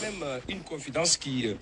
quand même euh, une confidence qui euh,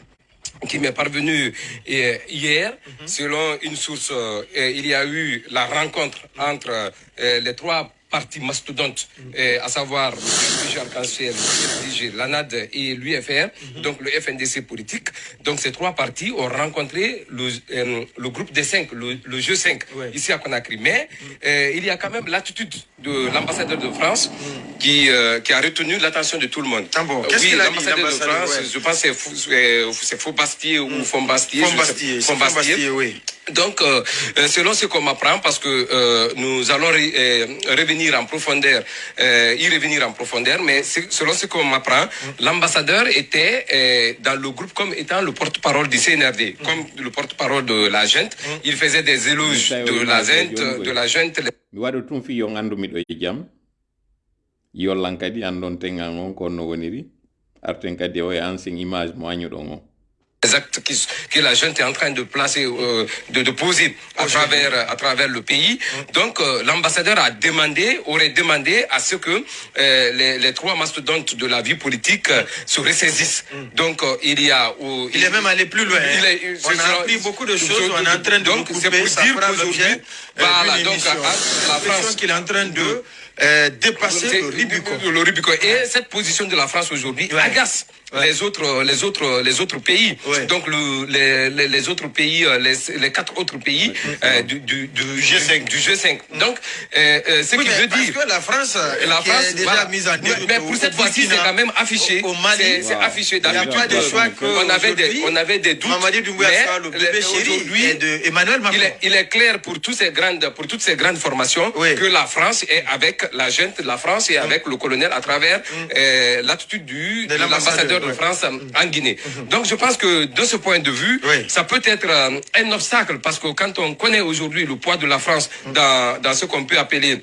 qui m'est parvenue euh, hier. Selon une source, il y a eu la rencontre entre les trois partis mastodontes, euh, à savoir le FDG Arc-en-Ciel, le l'ANAD et l'UFR, donc le FNDC politique. Donc ces trois partis ont rencontré le, euh, le groupe des cinq, le, le G5, Ouais. ici à Conakry. Mais euh, il y a quand même l'attitude de l'ambassadeur de France qui, euh, qui a retenu l'attention de tout le monde. Ah bon, qu'est-ce oui, l'ambassadeur de France, ouais. je pense que c'est c'est Faux-Bastier ou Fombastier. je sais- Fombastier, c'est Fombastier. Fombastier, oui. Donc, selon ce qu'on m'apprend, parce que nous allons euh, revenir en profondeur, euh, y revenir en profondeur, mais selon ce qu'on m'apprend, l'ambassadeur était euh, dans le groupe comme étant le porte-parole du CNRD, comme le porte-parole de la junte. Il faisait des éloges de la junte, de la junte. mi waɗa tum fi yon anndu miɗo e jam yollan kadi andon tengal on ko no woniri arten kadi o e ancien image mo añuɗon o les actes qui, que la junte est en train de placer, euh, de, de poser à travers, à travers le pays. Donc, euh, l'ambassadeur a demandé, aurait demandé à ce que euh, les, les trois mastodontes de la vie politique euh, se ressaisissent. Donc, euh, il y a... Il est même allé plus loin. il hein. est- on a appris beaucoup de choses, on est en train de donc, c'est pour ça dire qu'aujourd'hui, voilà, donc, émission. à- à la France- qu'il est en train de dépasser le Rubicon. le Rubicon. Et cette position de la France aujourd'hui Ouais. agace Ouais. les autres, les autres, les autres pays. Ouais. Donc le, les, les, autres pays, euh, les, les quatre autres pays euh, du, du, du G5, du G5. Donc, euh, euh, ce Oui, qui veut dire. que la France, La France, est déjà voilà. mise en mais, mais pour cette fois-ci, c'est quand même affiché. C'est- Voilà. affiché. Il n'y a pas de choix que on avait des, on avait des doutes. Mamadi mais aujourd'hui, Emmanuel Macron. il est, il est clair pour, tous ces grandes, pour toutes ces grandes formations Oui. que la France est avec la gente la France et avec le colonel à travers euh, l'attitude du De de l'ambassadeur, de. France en Guinée. Donc je pense que de ce point de vue, ça peut être euh, un obstacle parce que quand on connaît aujourd'hui le poids de la France dans, dans ce qu'on peut appeler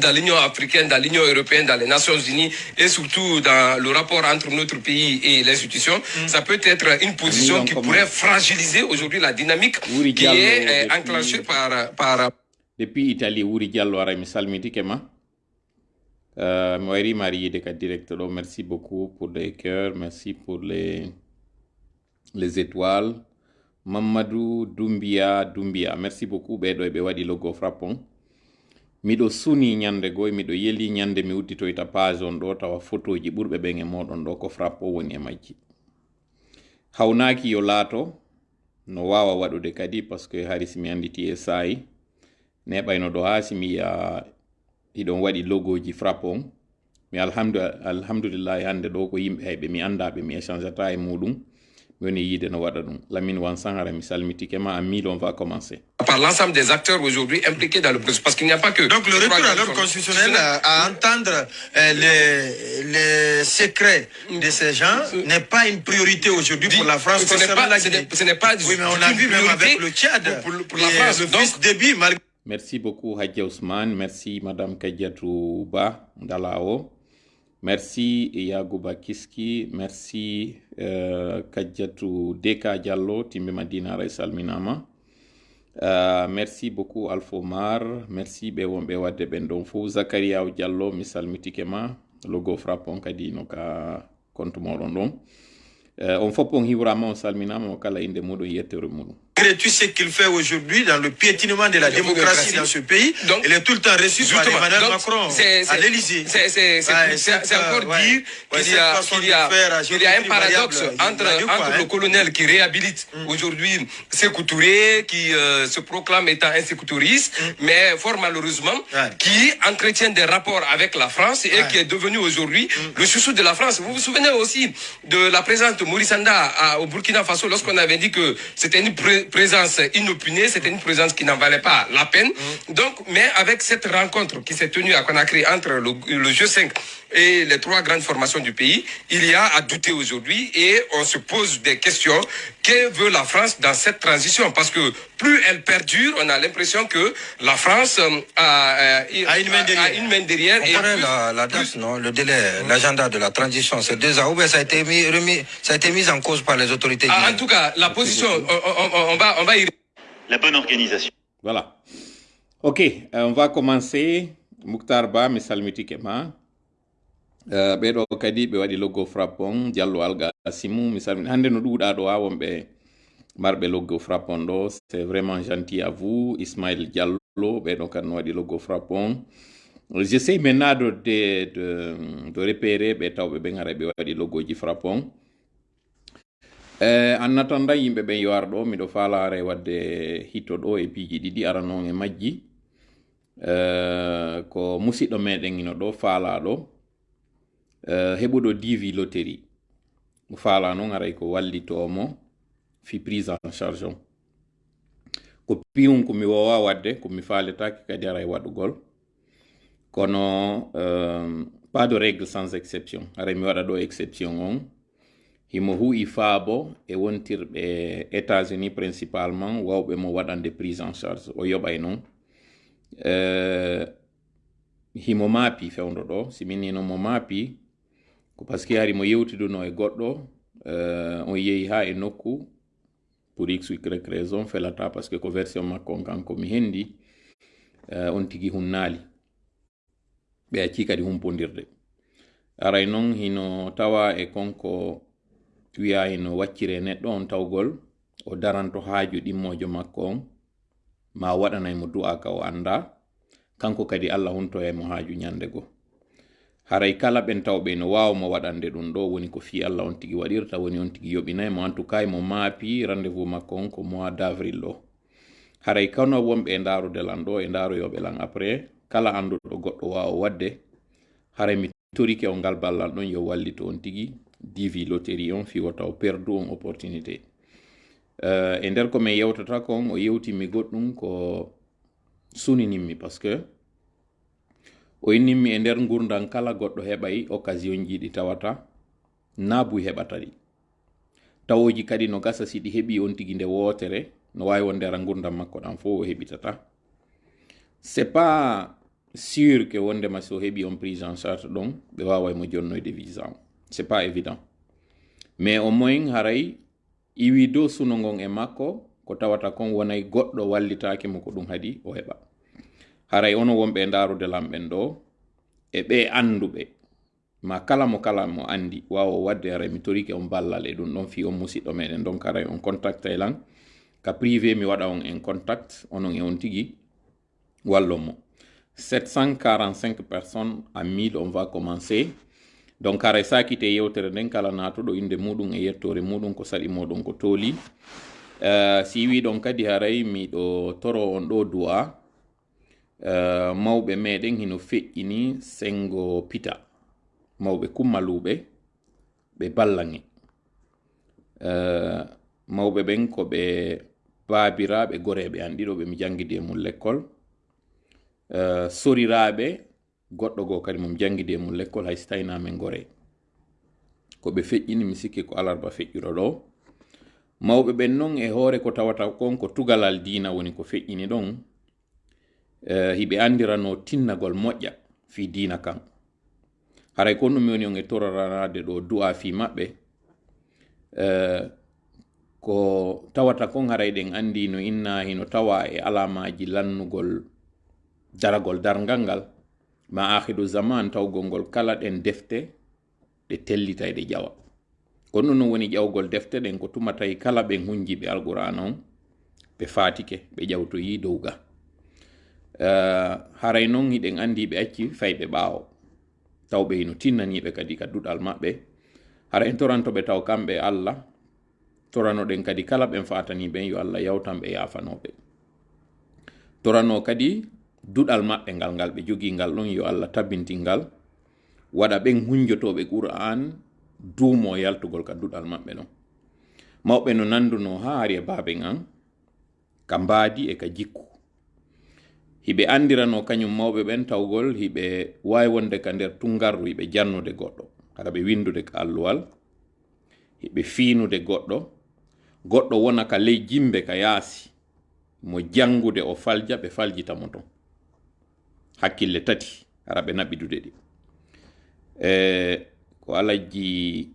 dans l'Union africaine, dans l'Union européenne, dans les Nations unies et surtout dans le rapport entre notre pays et l'institution, ça peut être une position qui pourrait fragiliser aujourd'hui la dynamique qui Diallo, est euh, depuis- enclenchée par, par depuis italie wuri diallo ara mi salmitike ma Euh, Moëri Marie de yide ka direct ɗo merci beaucoup pour les cœurs. Merci pour les les étoiles. Mamadou doumbia doumbia. Merci beaucoup. Ɓeɗo ɓe waɗi logo frappon miɗo suni nyande goy miɗo yeli ñande mi udditoyta page on ɗo tawa photoji ɓurɓe ɓen e moɗon ɗo ko frappo woni e majji hawnaki yo laato no wawa waɗude kadi par ce que hari anditi e saayi neɓayno ɗo ha simi iɗon waɗi logoji frappon mi alhamdu alhamdulillahi hande ɗo ko yimɓe hayɓe mi andaɓe mi échangeata e muɗum. Mi woni yiide no waɗa ɗum. Lamine wan sahara mi salmitike ma ammil on va commencer. Par l'ensemble des acteurs aujourd'hui impliqués dans le processus. Parce qu'il n'y a pas que... Donc le retour à l'ordre constitutionnel à, entendre euh, les, les secrets de ces gens n'est pas une priorité aujourd'hui pour la France ce n'est pas, ce n'est- Oui, mais on a vu même avec le Tchad. pour, pour- pour la et France. le Donc, fils malgré merci beaucoup hadja ousmane. Merci madame kadiatou ba dalao merci yagouba kiski merci euh, kadiatou deka diallo timbe madina salminama Uh, merci beaucoup alfomar merci ɓe wonɓe wadde ɓen zacariaw diallo mi mitikema. Ma logo frappon kadi no ka compte moɗon ɗon uh, on fof on hiwrama on salminama o kala inde muɗum yettere tout ce qu'il fait aujourd'hui dans le piétinement de la démocratie dans ce pays, Donc, il est tout le temps reçu par. Emmanuel Macron à l'Élysée. C'est encore euh, dire qu'il y a, qu'il y a, qu'il y a un paradoxe entre, hein? le colonel qui réhabilite aujourd'hui Sékou Touré, qui euh, se proclame étant un Sékou touriste, mais fort malheureusement, qui entretient des rapports avec la France et qui est devenu aujourd'hui le chouchou de la France. Vous vous souvenez aussi de la présence de Maurice Anda au Burkina Faso lorsqu'on avait dit que c'était une présence inopinée, c'était une présence qui n'en valait pas la peine. Donc, mais avec cette rencontre qui s'est tenue à Conakry entre le, le G5 et les trois grandes formations du pays, il y a à douter aujourd'hui et on se pose des questions. Que veut la France dans cette transition Parce que plus elle perdure, on a l'impression que la France euh, a, euh, A une main derrière. a une main derrière On et connaît plus- la, la date, non Le délai, l'agenda de la transition, c'est deux ans. Ou bien ça a été mis, remis, ça a été mis en cause par les autorités Ah, en tout cas, la position, on, on- on- on va, on va y La bonne organisation. Voilà. Ok, euh, on va commencer. Mouktar Ba, mi salmitike ma. uh, ɓeɗo kadi ɓe waɗi loggo frappon diallo alga simu mi salmini hande no ɗuuɗa ɗo ha wonɓe marɓe loggo frappon ɗo. C'est vraiment gentil à vous ismail diallo ɓeɗo kadi no waɗi loggo frappon j'essaie maintenant de, de, de, de repérer ɓe tawɓe ɓen hara ɓe waɗi loggoji frappon Eh, en attendant yimɓe ɓen yo ar ɗo miɗo falare wadde hitto ɗo e piiji ɗiɗi ara noon e majji. Eh, ko musidɗo meɗen ino ɗo faalaɗo eh, heɓuɗo divi lotérie mo faala noon aray ko wallitomo fi prise en charge on ko piwum komi wowa wadde komi faaletaki kadi aray waɗugol kono euh, pas de règle sans exception. Aray mi waɗa ɗo exception on. Himo hu'i faabo e wontirɓe états-unis principalement wawɓe mo waɗande prise en charge o yoɓay noon uh, himo maapi fewndo ɗo si minnino mo maapi ko par hari mo yewtiduno e goɗɗo uh, on yehi ha e nokku pour x y raison felata par que ko version makko on kanko mi hendi uh, on tigi hunnaali. Ɓe acci kadi humpodirde aray noon hino tawa e konko wiya no waccire neɗɗo on tawgol o daranto haaju ɗimmojo makko on ma waɗanaymo du'a ka o annda. Kanko kadi allah huntoyaymo haaju ñande haray kala ɓen taw ɓe no wawmo waɗande ɗum ɗo woni ko fi allah on tigi waɗirta woni on tigi yoɓinaymo en tout cas mo maapi rendez vous makko on ko mois d' avril ɗo haray kano wonɓe e ndarude lan ɗo e ndaroyoɓe lan après kala anduɗo goɗɗo wawa wadde haray mi torike o ngal ballal ɗon yo wallito on tigi divi loterie on fiwa taw perdu on opportunité. Uh, e nder ko min yewtata kon o yewtimi goɗɗum ko suninimmi par ce que o innimmi e nder gurdan kala goɗɗo heɓay occasion ji ɗi tawata naabuy heɓata ɗi tawoji kadi no gasa si ɗi heɓi on tigi nde wootere no wawi wonde ara gurdam makko ɗan fo o heɓitata c'est pas sûr que wondema so heɓi on prise en charge ɗon ɓe waway mo jonnoyde visa o c'est pas évident. Mais au moins haray iwi dow suno ngon e makko ko tawata kon wonay goɗɗo wallitake mo ko ɗum hadi o heɓa haray ono wonɓe ndarude lamɓen ɗo e ɓe anduɓe ma kala mo kala mo andi wawa wadde haray mi torike on ballal e ɗum ɗon fi on musidɗo meɗen. Donc haray on contact e lan ka privé mi waɗa on en contact onon e on tigui wallon mo. 745 personnes à 1000 on va commencer. Donc haray sakite yewtere nden kala natuɗo inde muɗum e yettore muɗum ko saɗi moɗon ko tooli. Uh, si wi ɗon kadi haray miɗo toro on ɗo du'a Eh, mawɓe meɗen hino feƴƴini sengo pita mawɓe kummaluɓe ɓe ballange uh, eh, mawɓe ɓen ko ɓe baabiraɓe goreɓe an ɗiɗo ɓe mi jangidi e mum lekkol. Eh, soriraɓe goɗɗo goo kadi mo mi jangidi e mum lekkol hay so tawinamen gore ko ɓe feƴƴini mi sikki ko alarba feƴƴiro ɗo. Mawɓe ɓen noon e hoore ko tawata kon ko tugalal dina woni ko feƴƴini ɗon Eh, hiɓe andirano tinnagol moƴƴa fi dina kan haray kon ɗum woni on e toraranade ɗo du'a fi maɓɓe eh, ko tawata kon haray ɗen andi no inna hino tawa e alamaji lannugol daragol dargal ngal ma ahidu zaman tawgol ngol kala ɗen defte ɗe tellita e ɗe ƴawa. Kon ɗum non woni ƴawgol defte ɗen ko tumatay kala ɓe hunjiɓe alqur'ana on ɓe fatike ɓe ƴawtoyi dow ga. Eh, haray noon hiɗen anndi ɓe acci fayɓe ɓaawo. Tawɓe hino tinnaniiɓe kadi ka duɗal maɓɓe. Hara en torantoɓe taw kamɓe allah toranoɗen kadi kala ɓen fataniɓen yo allah yawtan ɓe yafanoɓe torano kadi duɗal maɓɓe ngal ngal ɓe jogii ngal ɗon yo allah tabbintingal waɗa ɓen hunjotoɓe qur'an duumo yaltugol ka duɗal maɓɓe ɗon mawɓe no nanduno ha ari e baabe ngan ka mbaadi e ka jikku. hiɓe andirano kañum mawɓe ɓen tawgol hiɓe wawi wonde ka nder tungarru hiɓe jannude goɗɗo. Kala ɓe windude ka alluwal hiɓe fiinude goɗɗo. Goɗɗo wona ka ley jimbe ka yaasi. Mo jangude o falja ɓe faljitamo ton. Hakkille tati ara ɓe naɓidude ɗi. E ko alajji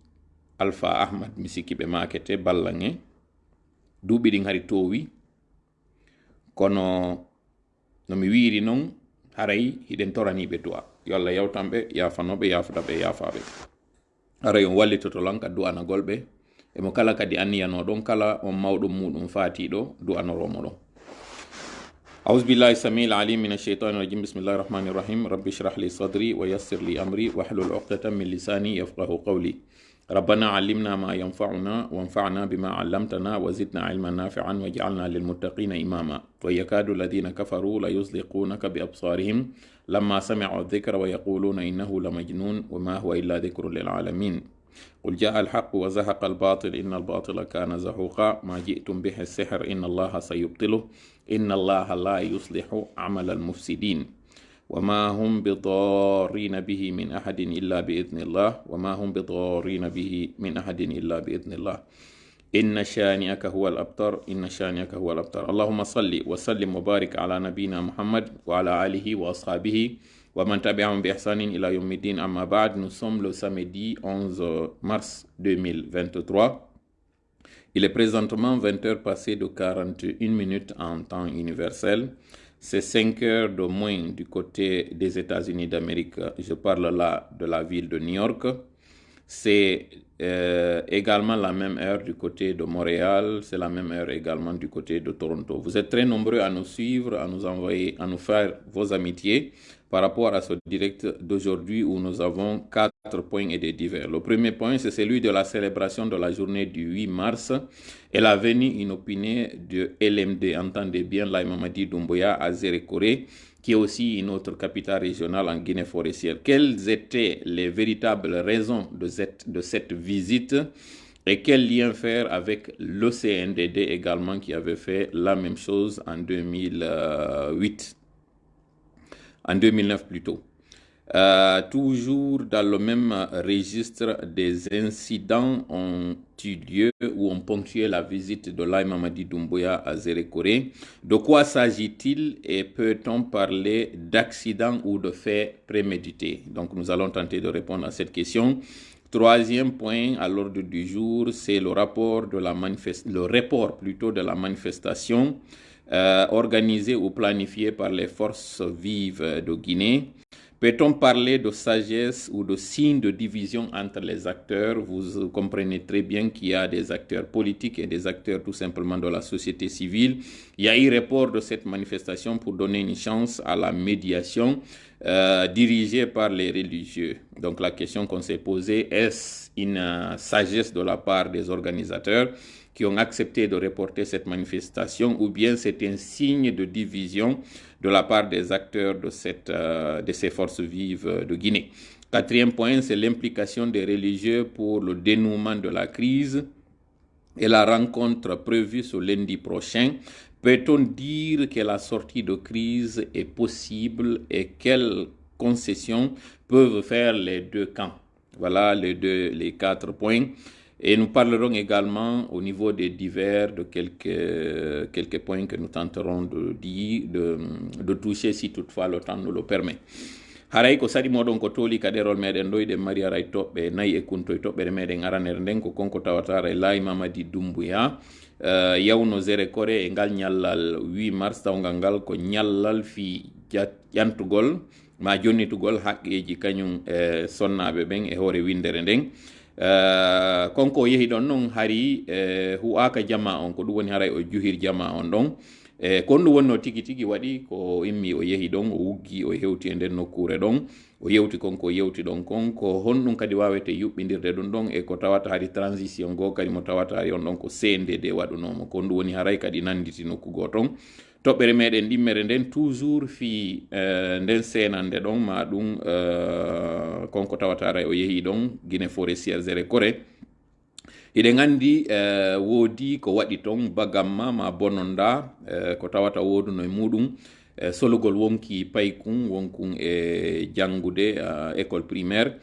alpha ahmad mi sikki ɓe makete ballange. Duuɓi ɗin hari towi kono no mi wiiri noon haray hiɗen toraniɓe du'a yo allah yawtanɓe yafanoɓe yafudaɓe yafaɓe haray on wallitoto lan ka du'anagol ɓe emo kala kadi anniyanoɗon kala on mawɗum muɗum fatiɗo du'anoromo ɗon أعوذ بالله السميع العليم من الشيطان الرجيم بسم الله الرحمن الرحيم رب اشرح لي صدري ويسر لي أمري واحلل عقدة من لساني يفقه قولي ربنا علمنا ما ينفعنا وانفعنا بما علمتنا وزدنا علما نافعا واجعلنا للمتقين إماما. ويكاد الذين كفروا ليزلقونك بأبصارهم لما سمعوا الذكر ويقولون إنه لمجنون وما هو إلا ذكر للعالمين. قل جاء الحق وزهق الباطل إن الباطل كان زهوقا. ما جئتم به السحر إن الله سيبطله إن الله لا يصلح عمل المفسدين. وما هم بضارين به من أحد إلا بإذن الله وما هم بضارين به من أحد إلا بإذن الله. إن شانئك هو الأبتر إن شانئك هو الأبتر. اللهم صل وسلم وبارك على نبينا محمد وعلى آله وأصحابه ومن تبعهم بإحسان إلى يوم الدين. أما بعد sommes le samedi 11 mars 2023 il est présentement 20 heures passées de 41 minutes en temps universel. C'est 5 heures de moins du côté des États-Unis d'Amérique. Je parle là de la ville de New York. C'est euh, également la même heure du côté de Montréal. C'est la même heure également du côté de Toronto. Vous êtes très nombreux à nous suivre, à nous envoyer, à nous faire vos amitiés par rapport à ce direct d'aujourd'hui où nous avons quatre points et des divers. Le premier point, c'est celui de la célébration de la journée du 8 mars et la venue inopinée de LMD, entendez bien, Laïmamadi Doumbouya à Zérékoré, qui est aussi une autre capitale régionale en Guinée forestière. Quelles étaient les véritables raisons de cette, de cette visite et quel lien faire avec l'OCNDD également qui avait fait la même chose en 2008 en 2009 plutôt. Euh, toujours dans le même registre, des incidents ont eu lieu ou ont ponctué la visite de Lai Mamadi Doumbouya à Zérékoré. De quoi s'agit-il et peut-on parler d'accident ou de faits prémédités? Donc nous allons tenter de répondre à cette question. Troisième point à l'ordre du jour, c'est le rapport report plutôt de la manifestation euh, organisée ou planifiée par les forces vives de Guinée. Peut-on parler de sagesse ou de signe de division entre les acteurs? Vous comprenez très bien qu'il y a des acteurs politiques et des acteurs tout simplement de la société civile. Il y a eu report de cette manifestation pour donner une chance à la médiation euh, dirigée par les religieux. Donc la question qu'on s'est posée, est-ce une euh, sagesse de la part des organisateurs? Qui ont accepté de reporter cette manifestation ou bien c'est un signe de division de la part des acteurs de, cette, euh, de ces forces vives de Guinée. Quatrième point, c'est l'implication des religieux pour le dénouement de la crise et la rencontre prévue ce lundi prochain. Peut-on dire que la sortie de crise est possible et quelles concessions peuvent faire les deux camps? Voilà les, deux, les quatre points. Et nous parlerons également au niveau des divers de quelques, quelques points que nous tenterons de, dire, de, de toucher si toutefois le temps nous le permet. haray ko sadi moɗon ko tooli kaɗerol meɗen ɗo eɗen mari aray toɓɓe nayyi e kuntoye toɓɓere meɗen aranere nden ko konko tawatara e laayi mamadi dumbuya uh, yawno zére kore e ngal ñallal 8 mars tawgal ngal ko ñallal fi ƴantugol ma jonnitugol haqqeji kañum e sonnaɓe ɓen e hoore windere nden Uh, konko yehi ɗon noon hari uh, hu'aka jama on ko ɗum woni haray o juhir jama on ɗon e kon ɗum wonno tigi tigi waɗi ko immi o yehi ɗon o wuggi o hewti e nden nokkure ɗon o yewti konko yewti ɗon kon ko honɗum kadi wawete yuɓɓidirde ɗum ɗon e ko tawata hari transition go kadi mo tawata hari on ɗon ko de waɗunomo kon ɗum woni haray kadi nanditi nokku go ton toɓɓere meɗen ɗimmere nden toujours fi uh, nden senande ɗon ma ɗum uh, konko tawatara o yehi ɗon guine forestiére zére coré hiɗen uh, eh, woodi ko waɗi toon bagamma ma bononda uh, ko tawata woduno e muɗum uh, solugol wonki paykun wonkun e janngude école primaire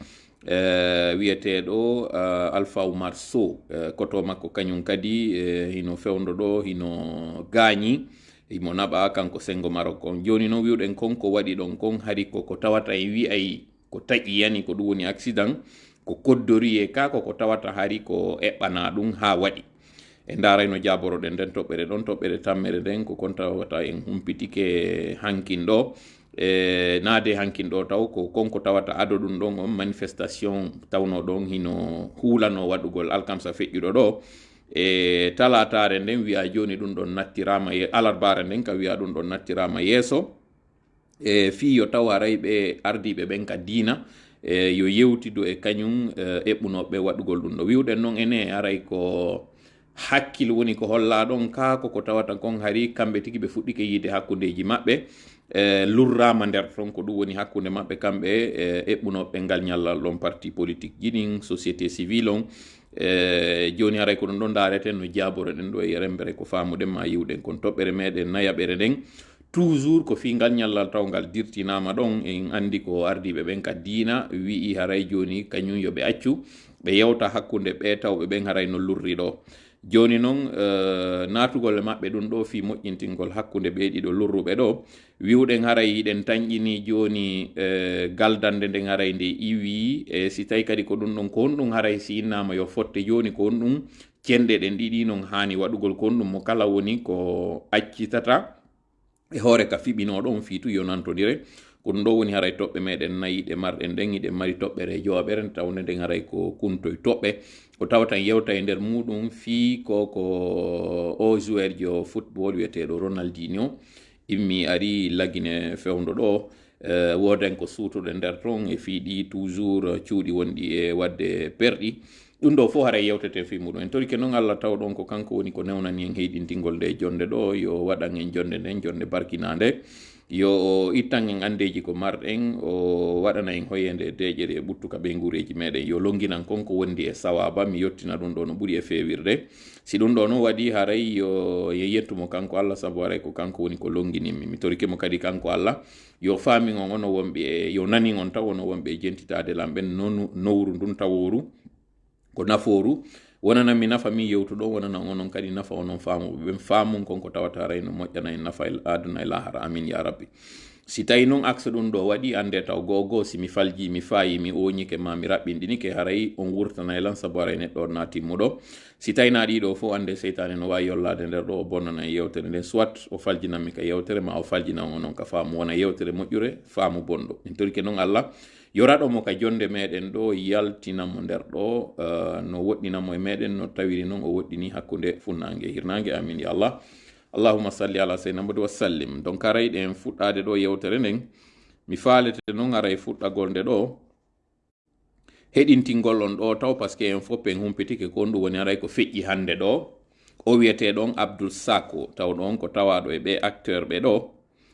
uh, wiyeteɗo uh, alpha oumar sow koto makko kañum kadi uh, hino fewdo ɗo hino gaañi. Imo naɓa kanko sengo marok on joni no wiwɗen kon ko waɗi ɗon kon hari koko tawata e wi'ay ko taƴi yani ko ɗum woni accident ko koddori e ka koko tawata hari ko eɓɓana ɗum ha waɗi e darayno jaboroɗen nden toɓɓere ɗon toɓɓere tammere nden ko kon tawata en humpitike hankin ɗo e naade hankin ɗo taw ko konko tawata ado ɗum ɗon on manifestation tawno ɗon hino hulano waɗugol alkamsa feƴƴuɗo ɗo e talatare nden wiya joni ɗum ɗon nattirama alarbare nden ka wiya ɗum ɗon nattirama yeeso. E fi yo taw aray ɓe ardiɓe ɓen ka diina e yo yewtido e kañum e, eɓɓunoɓe waɗugol ɗum ɗo wiwɗen noon ene aray ko hakkil woni ko holla ɗon ka koko tawata kon hari kamɓe tigi ɓe fuɗɗike yiide hakkudeji maɓɓe e lurrama nder ton ko ɗum woni hakkunde maɓɓe kamɓe e eɓɓunoɓe ngal ñallal ɗon parti politique jiɗin société civile on e joni aray ko ɗo ɗon dareten no jaboroɗen ɗo e rembere ko famuɗen ma yiwɗen kon toɓɓere meɗen nayaɓere nden. Toujours ko fi ngal ñallal taw ngal dirtinama ɗon en andi ko ardiɓe ɓen ka diina wi'i haray joni kañum yoɓe accu ɓe yewta hakkude ɓe tawɓe ɓen haray no lurri ɗo joni non uh, natugol e maɓɓe ɗum ɗo fi moƴƴintingol hakkunde ɓe ɗiɗo lurruɓe ɗo. Wiwɗen haray yiɗen tañƴini joni uh, galdande nden haray nde iwi. E si tawi kadi ko ɗum ɗon ko on ɗum haray si innama yo fotte joni ko on ɗum cenɗe ɗen ɗiɗi noon hani waɗugol ko ɗum mo kala woni ko accitata. E hoore ka fiɓinoɗon on fiitu yo nantodire ko ɗum ɗo woni haray toɓɓe meɗen nayi ɗe marɗen nden iɗe mari toɓɓere joɓere tawne nden haray ko kuntoye toɓɓe. Ko tawatan yewta e nder muɗum fii ko ko o joueur jo football wiyeteɗo ronaldinio immi ari lagine fewdo ɗo uh, woden ko suutude nder ton e fiiɗi toujours cuuɗi wonɗi e wadde perɗi. Ɗum ɗo fof haray yewtete fi muɗum. En tori ke noon allah taw ɗon ko kanko woni ko newnani en heyɗintingol nde jonde ɗo yo waɗan en jonde nden jonde barkinade yo o ittan en andeji ko marɗen o waɗana en hoyende deƴere e ɓuttuka ɓe gureji meɗen yo longinan konko wondi e sawaba mi yettina ɗum ɗo no ɓuuri e fewirde si ɗum ɗo noon waɗi haray yo ye yettumo kanko allah saabu haray ko kanko woni ko longininmi mi torikemo kadi kanko allah yo famin on ono wonɓe e yo nani on taw ono wonɓe e jentitade lamɓen nowru ndun taworu ko naforu wonana mi nafa min yewtuɗo wonana onon kadi nafa onon faamuɓe ɓen faamu konko tawata rayno moƴƴana en nafa aduna e lahara amin ya rabbi si tawi noon axe ɗum ɗo waɗi ande taw gogo si mi falji mi fayi mi oñike ma mi raɓɓinɗinike haray on wurtana lan sabu aray neɗɗo na timmuɗo si tawi na ɗiɗo fof ande seytane no wawi yollade nder ɗo o bonnana e yewtere nden soit o faljinanmi ka yewtere ma o faljinan onon ka faamu wona yewtere moƴƴure faamu bonɗo min torike noon allah yoraɗomo ka jonde meɗen ɗo yaltinamo nder ɗo uh, no woɗɗinamo e meɗen no tawiri noon o woɗɗini hakkunde funnange hirnange amin ya allah allahuma salli ala seyna modi wasallim donc aray en fuɗɗade ɗo yewtere nden mi faalete noon aray fuɗɗagol nde ɗo heɗintingol on ɗo taw par ce que en fopp en humpitike ko on ɗum woni aray ko feƴƴi hannde ɗo. O wiyeteɗon abdoul sako taw ɗon ko tawaɗo e ɓe acteur ɓe ɗo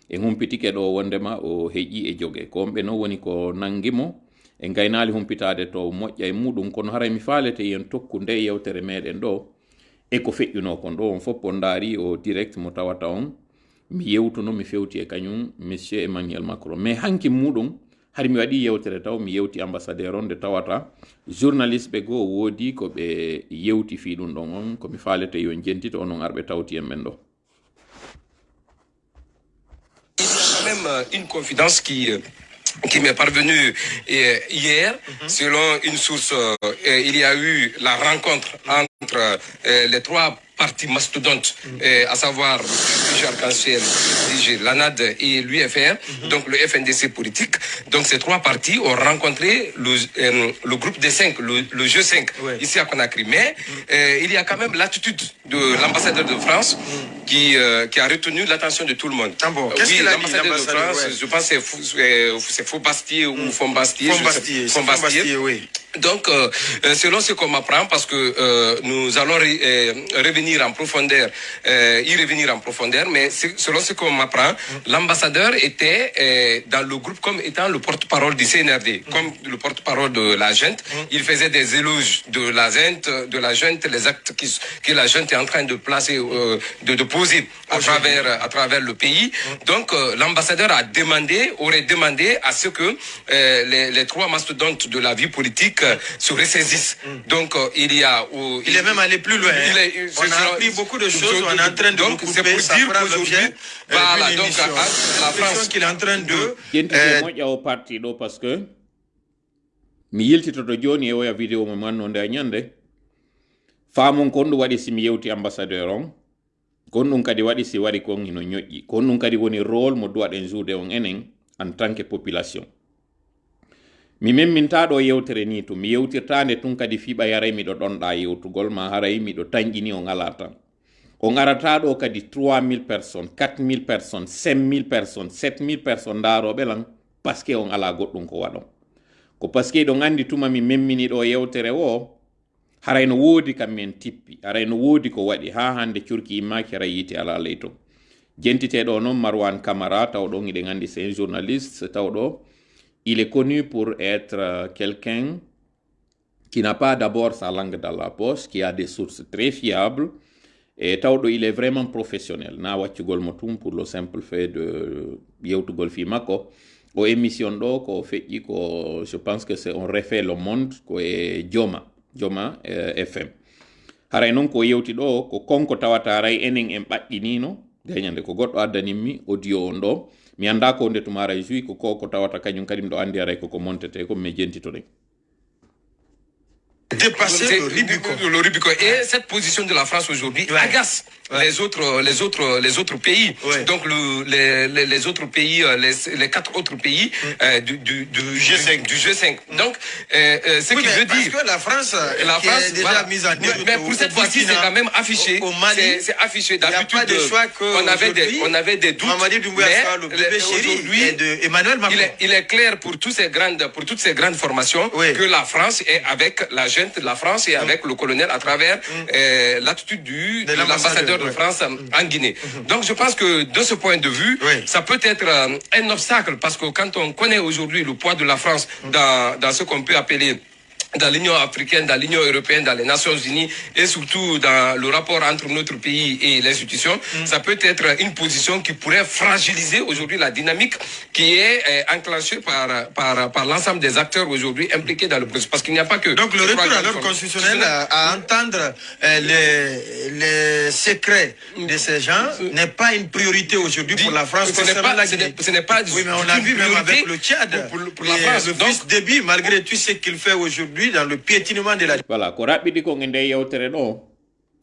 en humpitike ɗo wondema o heƴƴi e jogue ko onɓe noon woni ko nangimo e gaynali humpitade to moƴƴa e muɗum kono haray mi faalete yen tokku nde yewtere meɗen ɗo e ko feƴƴuno kon ɗo on fof on daari o direct mo tawata on mi yewtuno mi fewti e kañum monsieur emmanuel macron. Mais hanki muɗum hari mi waɗi yewtere taw mi yewti ambassadeur on nde tawata. Journaliste ɓe goo woodi ko ɓe yewti fii ɗum ɗon on komi faalete yo jentito onon arɓe tawti en ɓen ɗo même une confidence qui euh, qui m'est parvenue euh, hier, mm -hmm. selon une source, euh, il y a eu la rencontre entre euh, les trois partis mastodontes, mm -hmm. à savoir le arc-en-ciel, l'ANAD et l'UFR, mm -hmm. donc le FNDC politique. Donc ces trois partis ont rencontré le, le groupe des cinq, le, le jeu 5, ouais. ici à Conakry. Mais il y a quand même l'attitude de l'ambassadeur de France qui, qui a retenu l'attention de tout le monde. Ah bon, oui, l'ambassadeur de France, ouais. je pense que c'est Faux-Bastier ou Fombastier. Fombastier, Fombastier, oui. Donc, euh, selon ce qu'on m'apprend, parce que euh, nous allons re, euh, en profondeur, y revenir en profondeur, mais selon ce qu'on m'apprend, mm. l'ambassadeur était dans le groupe comme étant le porte-parole du CNRD, mm. comme le porte-parole de la junte. Mm. Il faisait des éloges de la junte, de la junte, les actes qui, que la junte est en train de placer, de, de, poser à travers, à travers le pays. Donc, l'ambassadeur a demandé, aurait demandé à ce que les, les trois mastodontes de la vie politique se ressaisissent. Mm. Donc, euh, il y a... Euh, il, il, est même allé plus loin. Il est, on a appris beaucoup de choses, on est en train de donc, c'est pour dire qu'aujourd'hui, voilà, donc, à, la France... qu'il est en train de... yentite moƴƴa o parti ɗo par ce que mi yiltitoto joni e oya vidéo mo mannode a ñande. Faamon kon ɗum waɗi simi yewti ambassadeur on. Kon ɗum kadi waɗi si waɗi kon hino ñoƴƴi. Kon ɗum kadi woni rôle mo duwaɗen juude on enen en tant que population mi memminta ɗo yewtere ni to mi yewtirtande tun kadi fiɓa yaray miɗo ɗonɗa yewtugol ma haray miɗo tañƴini o ngala tan o garata ɗo kadi 3000 personnes 4000 personnes 5000 personnes 7000 personnes daroɓe lan paske on ala goɗɗum ko waɗon. Ko paske ɗo gandi tuma mi memmini ɗo yewtere o haray no woodi kam min tippi haray no woodi ko waɗi ha hande curki immaki haray yite ala ley to jentiteɗo noon marwan camara taw iɗe gandi c'est un journaliste taw ɗo il est connu pour être euh, quelqu'un qui n'a pas d'abord sa langue dans la poche, qui a des sources très fiables, et tawɗo il est vraiment professionnel. Na waccugol mo pour le simple fait de yewtugol fi makko. O émission ɗo ko feƴƴi ko je pense que c'est on refait le monde ko e joma joma eh, fm haray noon ko yewti ɗo ko konko tawata ray enen en ɓaɗɗinino gañande ko goɗɗo addanimmi audio on ɗo mi annda ko nde tumara jui ko ko ko tawata kañum kadi ɗo anndi aray koko montete ko mi jentitoɗen dépasser le Rubicon. Le Rubicon. Et cette position de la France aujourd'hui agace Ouais. les autres, les autres, les autres pays. Ouais. Donc le, les, les, les autres pays, euh, les, les quatre autres pays euh, du, du, du G5. Du, G5. Donc, euh, euh, ce Oui, qui veut parce dire que la France, la qui France, est déjà voilà. mise en Mais- Mais pour au cette fois-ci, c'est Burkina, quand même affiché. C'est- affiché. D'habitude, on avait des, on avait des doutes. Mamadi mais le bébé chéri de Emmanuel Macron. il est, il est clair pour, tous ces grandes, pour toutes ces grandes formations Oui. que la France est avec la gente de la France et avec le colonel à travers l'attitude du De de l'ambassadeur, de. France en Guinée. Donc je pense que de ce point de vue, ça peut être euh, un obstacle parce que quand on connaît aujourd'hui le poids de la France dans, dans ce qu'on peut appeler dans l'Union africaine, dans l'Union européenne, dans les Nations unies et surtout dans le rapport entre notre pays et l'institution, ça peut être une position qui pourrait fragiliser aujourd'hui la dynamique qui est euh, enclenchée par, par, par l'ensemble des acteurs aujourd'hui impliqués dans le processus. Parce qu'il n'y a pas que... Donc le retour à l'ordre constitutionnel à, entendre euh, les, les secrets de ces gens n'est pas une priorité aujourd'hui pour la France Ce n'est pas- la ce n'est- pas Oui, mais on a vu même avec le Tchad. pour- pour- pour la France. Le Donc- fils Déby, malgré tout ce qu'il fait aujourd'hui dans le piétinement de la voilà ko raɓɓiɗi ko nde yewtere ɗo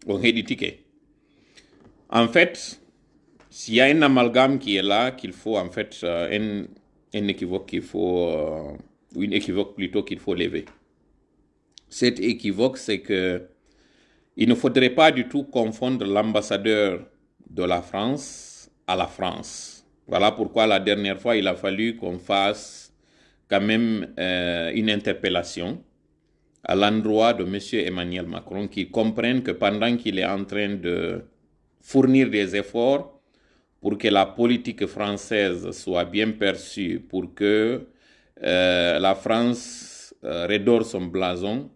on heɗitike en fait s'il y a un amalgame qui est là qu'il faut en fait euh, un, un équivoque qu'il faut euh, ou une équivoque plutôt qu'il faut lever. Cet équivoque c'est que il ne faudrait pas du tout confondre l'ambassadeur de la France à la France. Voilà pourquoi la dernière fois, il a fallu qu'on fasse quand même euh, une interpellation à l'endroit de M. Emmanuel Macron, qui comprenne que pendant qu'il est en train de fournir des efforts pour que la politique française soit bien perçue, pour que euh, la France euh, redore son blason,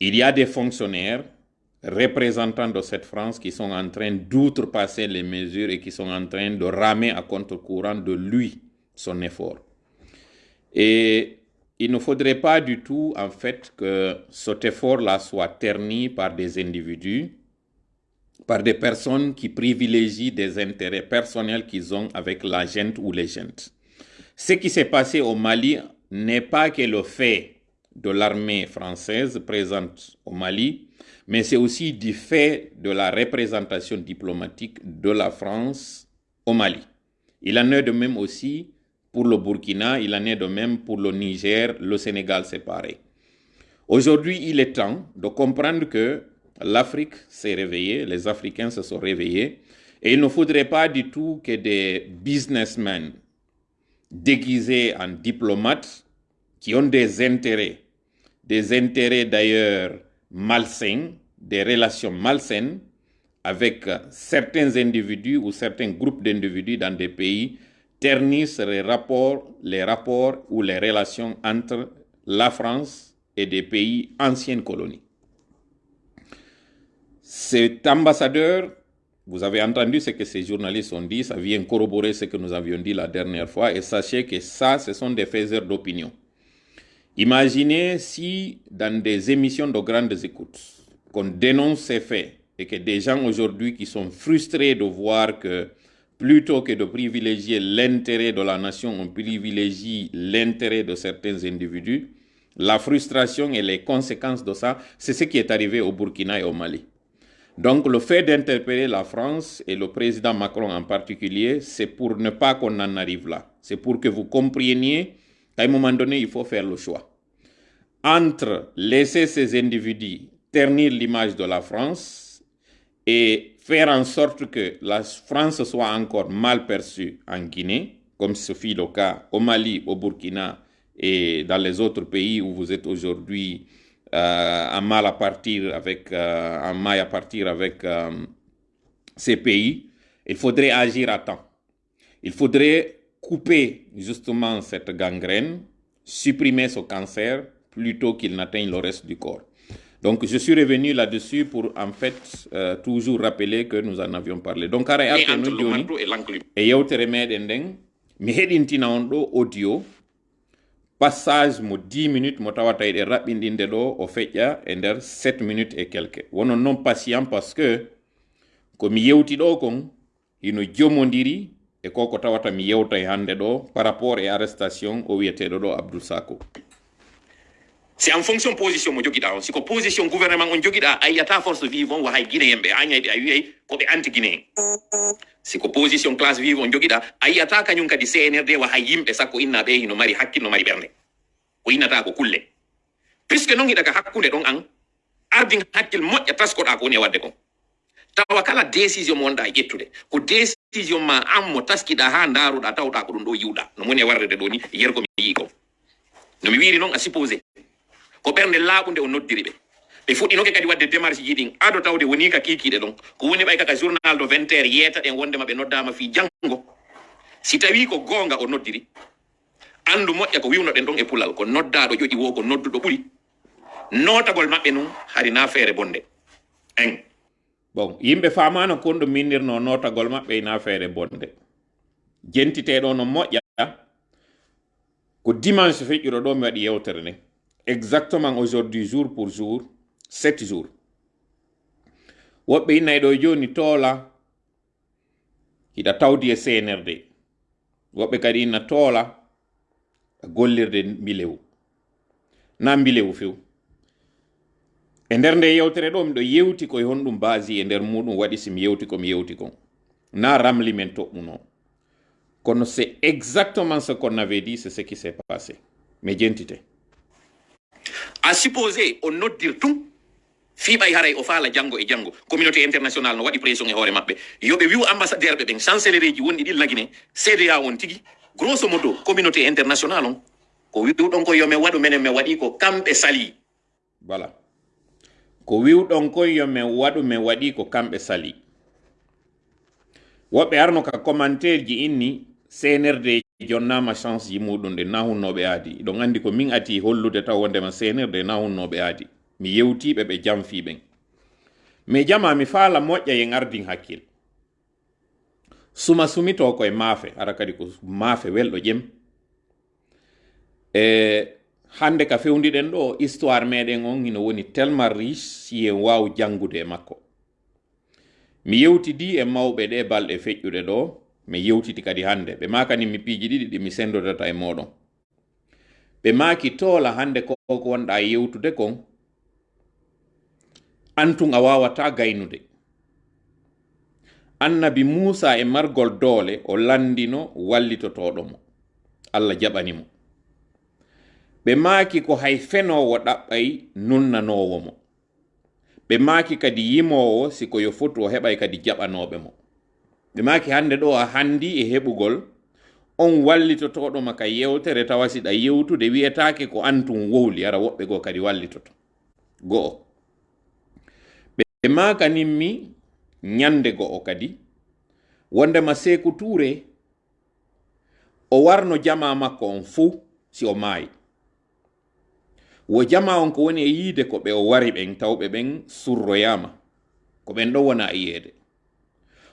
il y a des fonctionnaires représentants de cette France qui sont en train d'outrepasser les mesures et qui sont en train de ramer à contre-courant de lui son effort. Et il ne faudrait pas du tout, en fait, que cet effort-là soit terni par des individus, par des personnes qui privilégient des intérêts personnels qu'ils ont avec la gente ou les gentes. Ce qui s'est passé au Mali n'est pas que le fait de l'armée française présente au Mali, mais c'est aussi du fait de la représentation diplomatique de la France au Mali. Il en est de même aussi pour le Burkina, il en est de même pour le Niger, le Sénégal, c'est pareil. Aujourd'hui, il est temps de comprendre que l'Afrique s'est réveillée, les Africains se sont réveillés, et il ne faudrait pas du tout que des businessmen déguisés en diplomates qui ont des intérêts, des intérêts d'ailleurs malsains, des relations malsaines avec certains individus ou certains groupes d'individus dans des pays ternissent les rapports, les rapports ou les relations entre la France et des pays anciennes colonies. Cet ambassadeur, vous avez entendu ce que ces journalistes ont dit, ça vient corroborer ce que nous avions dit la dernière fois, et sachez que ça, ce sont des faiseurs d'opinion. Imaginez si dans des émissions de grandes écoutes, qu'on dénonce ces faits et que des gens aujourd'hui qui sont frustrés de voir que plutôt que de privilégier l'intérêt de la nation, on privilégie l'intérêt de certains individus, la frustration et les conséquences de ça, c'est ce qui est arrivé au Burkina et au Mali. Donc le fait d'interpeller la France et le président Macron en particulier, c'est pour ne pas qu'on en arrive là. C'est pour que vous compreniez qu'à un moment donné, il faut faire le choix. Entre laisser ces individus ternir l'image de la France et faire en sorte que la France soit encore mal perçue en Guinée, comme ce fut le cas au Mali, au Burkina et dans les autres pays où vous êtes aujourd'hui euh, en mal à partir avec, euh, mal à partir avec euh, ces pays, il faudrait agir à temps. Il faudrait couper justement cette gangrène, supprimer ce cancer plutôt qu'il n'atteigne le reste du corps. Donc, je suis revenu là-dessus pour, en fait, euh, toujours rappeler que nous en avions parlé. Donc, ara et arte entre no le joni marteau et l'enclume. e yewtere meɗen nden mi heɗintina on ɗo audio passage mo 10 minutes mo tawata eɗen raɓɓinɗinde ɗo o feƴƴa e nder 7 minutes et quelque wonon noon patient par ce que komi yewti ɗo kon hino jomodiri e ko ko tawata mi yewta e hannde ɗo par rapport e arrestation o wiyeteɗo ɗo abdoul sako c'est en fonction position mo jogiɗa on siko position gouvernement on jogiɗa a yiyata force vive on wahay guinéen ɓe ay a wiyay koɓe anti guinéen siko position classe vive on jogiɗa a yiyata kañum kadi cnrd wa wahay yimɓe sakko innaɓe hino mari hakki no mari ɓernde ko innata ko kulle puisque non hiɗa ka hakkunde ɗon an ardin hakkil moƴƴa taskoɗa ko woni e wadde kon tawa kala décision mo wonɗa e ƴettude ko décision ma an mo taskiɗa ha daruɗa tawɗa ko ɗum ɗo yiwɗa no mo e warrede ɗo ni yergo mi yii ko no mi wiri noon a supposé ko ɓernde laaɓunde o noddiri ɓe. Ɓe fuɗɗinoke kadi wadde démarche ji ɗin. Ado tawde woni ka kiikiiɗe ɗon. Ko woni ɓay kaka journal do 20 heure yeeta ɗen wondema ɓe noddama fi janngo. Si tawi ko goonga o noddiri andu moƴƴa ko wiwnoɗen ɗon e pulal ko noddaɗo ƴoƴi wo ko nodduɗo ɓuri. Notagol maɓɓe noon hari na feere bonde. En bon yimɓe famano kon ɗo minnirno notagol maɓɓe na feere bonde. Jentiteɗo no moƴƴa ko dimanche feƴƴuɗo ɗo mi waɗi yewtere nde exactement aujourd'hui jour pour jour sept jours. Woɓɓe innayi ɗo joni toola hiɗa tawdi e cnrd woɓɓe kadi inna toola gollirde mbilewu na mbilewu few e nder nde yewtere ɗo miɗo yewti koye honɗum basi e nder muɗum waɗi simi yewti komi yewti kon. Na ramli men toɓɓuno kono c'est exactement ce qu'on avait dit c'est ce qui s'est passé. Mi jentite a supposé o noddir tum fiɓay haray o faala jango e jango communauté international no waɗi pression e hoore maɓɓe. Yoɓe wiw ambassadeur ɓe ɓen chancellerie ji wonɗi ɗi lagine cda won tigi. Grosso modo communauté international on ko wiwɗon ko yomin waɗu menen min waɗi ko kamɓe sali. Voilà. Ko wiwɗon koy yomin waɗu min waɗi ko kamɓe sali. Woɓɓe arno ka commentaire ji inni cnrd jonnama chance ji muɗum ɗe nahunnoɓe aadi iɗon andi ko min ati hollude taw wondema cnrd nahunnoɓe aadi mi yewtiɓe ɓe jamfiɓen mi jama mi faala moƴƴa yen ardin hakkille suma sumito koye maafe ara kadi ko maafe welɗo ƴem e hande ka fewdiɗen ɗo histoire meɗen on ino woni tellement riche si en waw jangude e makko mi yewtidi e mawɓe ɗe balɗe feƴƴuɗe ɗo mi yewtiti kadi hande. Ɓe makani mi piiji ɗiɗi ɗi mi sendodata e moɗon ɓe maki toola hande ko ko wonɗa yewtude kon antun a wawata gaynude annabi musa e margol doole o landino wallitotoɗomo allah jaɓanimo ɓe maki ko hay fenowo ɗaɓɓay nunnanowo mo ɓe maki kadi yimowo siko yo foti o heɓay kadi jaɓanoɓe mo ɓe maki hande ɗo a handi e heɓugol on wallitotoɗoma maka yewtere tawa siɗa yewtude wiyetake ko antum wowli ara woɓɓe go kadi wallitoto go'o ɓe makaninmi ñande go'o kadi. Wondema seku toure o warno jama makko on fuu si o maayi. Wo jama on ko woni e yiide ko ɓe o wari ɓen tawɓe ɓen surroyama. Ko ɓen ɗo wona e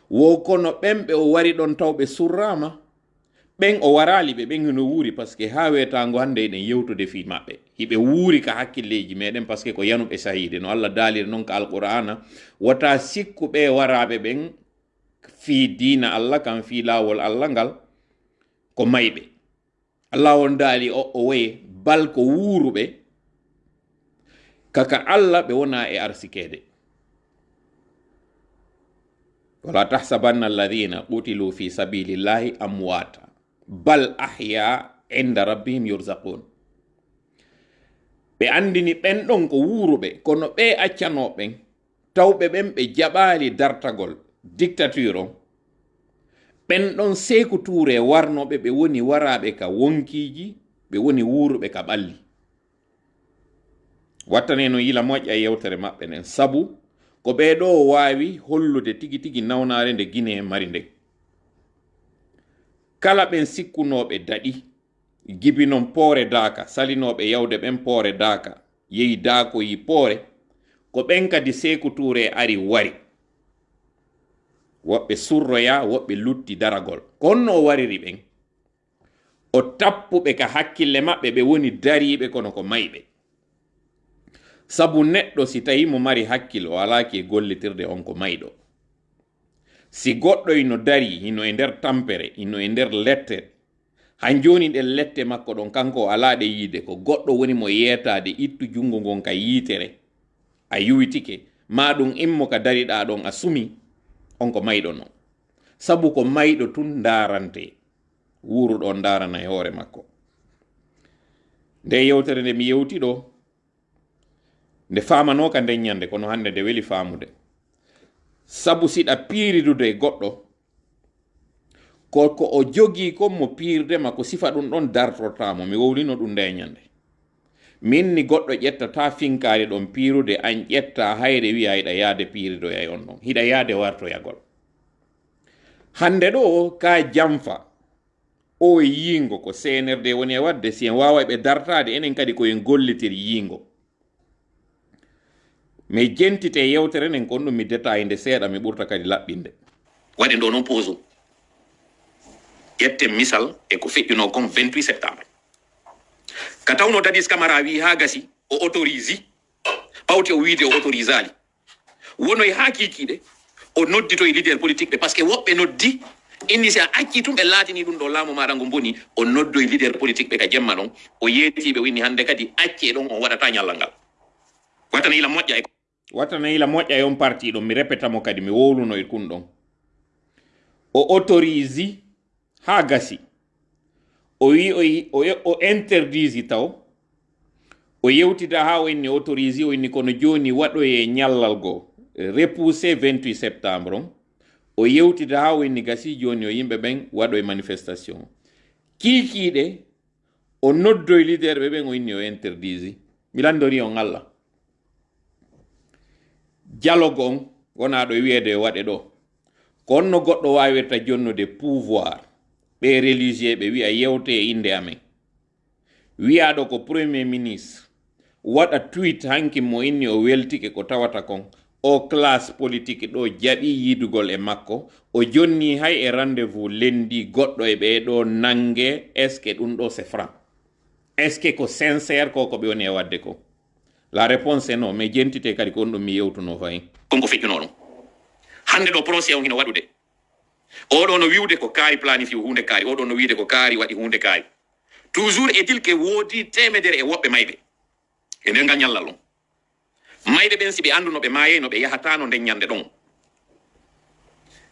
wo kono ɓen ɓe o wari ɗon taw ɓe surrama ɓen o warali ɓe ɓen hino wuuri par ce que ha wetago hande eɗen yewtude fi maɓɓe. Hiɓe wuuri ka hakkilleji meɗen par ce que ko yanuɓe sahide no allah daaliri noon ka alqur'ana wota sikkuɓe waraɓe ɓen fi dina allah kam fi lawol allah ngal ko mayɓe. Allah on daali o o wayi bal ko wuuruɓe kaka allah ɓe wona e arsikede wala tahsabanna alladhina qutilu fi sabilillahi amwata. Bal ahya inda rabbihim yurzaqun. Ɓe andini ɓen ɗon ko wuuruɓe kono ɓe accanoɓen tawɓe ɓen ɓe jaɓali dartagol dictature on ɓen ɗon seeku tuure warnoɓe ɓe woni waraɓe ka wonkiji ɓe woni wuuruɓe ka ɓalli. Wattane no yila moƴƴa e yewtere maɓɓe nden. Sabu ko ɓeɗo waawi hollude tigi tigi nawnaare nde guine mari nden kala ɓen sikkunoɓe daɗi gibinon poore daaka salinoɓe yawde ɓen poore daaka yehi daako yi poore ko ɓen kadi sekutuure e ari wari. Woɓɓe surroya woɓɓe lutti daragol. Ko honno o wariri ɓen. O tappuɓe ka hakkille maɓɓe ɓe woni dariɓe kono ko mayɓe. sabu neɗɗo si tawi mo mari hakkille o alaki e gollitirde on ko mayɗo. Si goɗɗo ino dari ino e nder tampere ino e nder lette han joni ɗen lette makko ɗon kanko o alaɗe yiide ko goɗɗo woni mo yetade ittu jungo ngon ka yiitere a yuwitike ma ɗum immo ka dariɗa ɗon a sumi on ko mayɗo non. Sabu ko mayɗo tun darante wuruɗo darana e hoore makko. Nde yewtere nde mi yewti ɗo nde famanoka nden ñande kono hande nde weli faamude. Sabu siɗa piiridude e goɗɗo ko ko o jogii kon mo piirdema ko sifa ɗum ɗon dartortamo mi wowlino ɗum nde e ñande min ni goɗɗo ƴettata finkaari ɗon piirude an ƴetta hayre wiya hiɗa yaade piiridoya on ɗon hiɗa yaade wartoyagol hande ɗo ka jamfa o e yingo ko senerde woni e wadde si en wawa ɓe dartade enen kadi koyen gollitir yingo mi jentite yewtere nden kon ɗum mi détaille nde seeɗa mi ɓurta kadi laɓɓinde waɗe ɗo noon pose ƴetten misal e ko feƴƴuno kon 28 septembre. Ka tawno dadis camara wi ha gasi o autorisi pawte o wiide o autorise ali wonoye ha kikiɗe o noddito e leader politique ɓe par ce que woɓɓe noddi inni si a acci tum ɓe laatini ɗum ɗo laamu maɗa ngo boni o noddo e leader politique ɓe ka jemma ɗon o yeetiɓe winni hande kadi acce ɗon on waɗata ñallal ngal. Wattana ila moƴƴa e wattana ila moƴƴa e on parti ɗon mi repetamo kadi mi wowluno e kun ɗon o autorise ha gasi o wi o, o, interdisi taw o yewtida ha o inni autorise o inni kono joni waɗoye ñallal goo repoussé 28 septembre on o yewtida ha o inni gasi joni o yimɓe ɓen waɗoye manifestation kiikiiɗe o noddoye leader ɓe ɓen o inni o interdisi mi landori on allah dialogue on wona ɗo wiyede waɗe ɗo ko onno goɗɗo wawirta jonnude pouvoir. Ɓe religieux ɓe wiya yewte e inde amen wiyaɗo ko premier ministre. Waɗa tweet hanki mo inni o weltike ko tawata kon. O classe politique ɗo jaɓi yidugol e makko. O jonni hay e rendez-vous lendi goɗɗo e ɓeɗo nangue est ce que ɗum ɗo c'est franc est ce que ko sincére ko ko ɓe woni e wadde ko la réponse est non mais jentite kadi ko on ɗum mi yewtuno fayin konko feƴƴuno ɗum hande ɗo procé on hino waɗude oɗo no wiwde ko kaari planifi hunde kaari oɗo no wiide ko kaari waɗi hunde kaari toujours est il que woodi temedere e woɓɓe mayɓe. E nder ngal ñallal on. Mayɓe ɓen si ɓe anduno ɓe maayey no ɓe yahatano nden ñande ɗon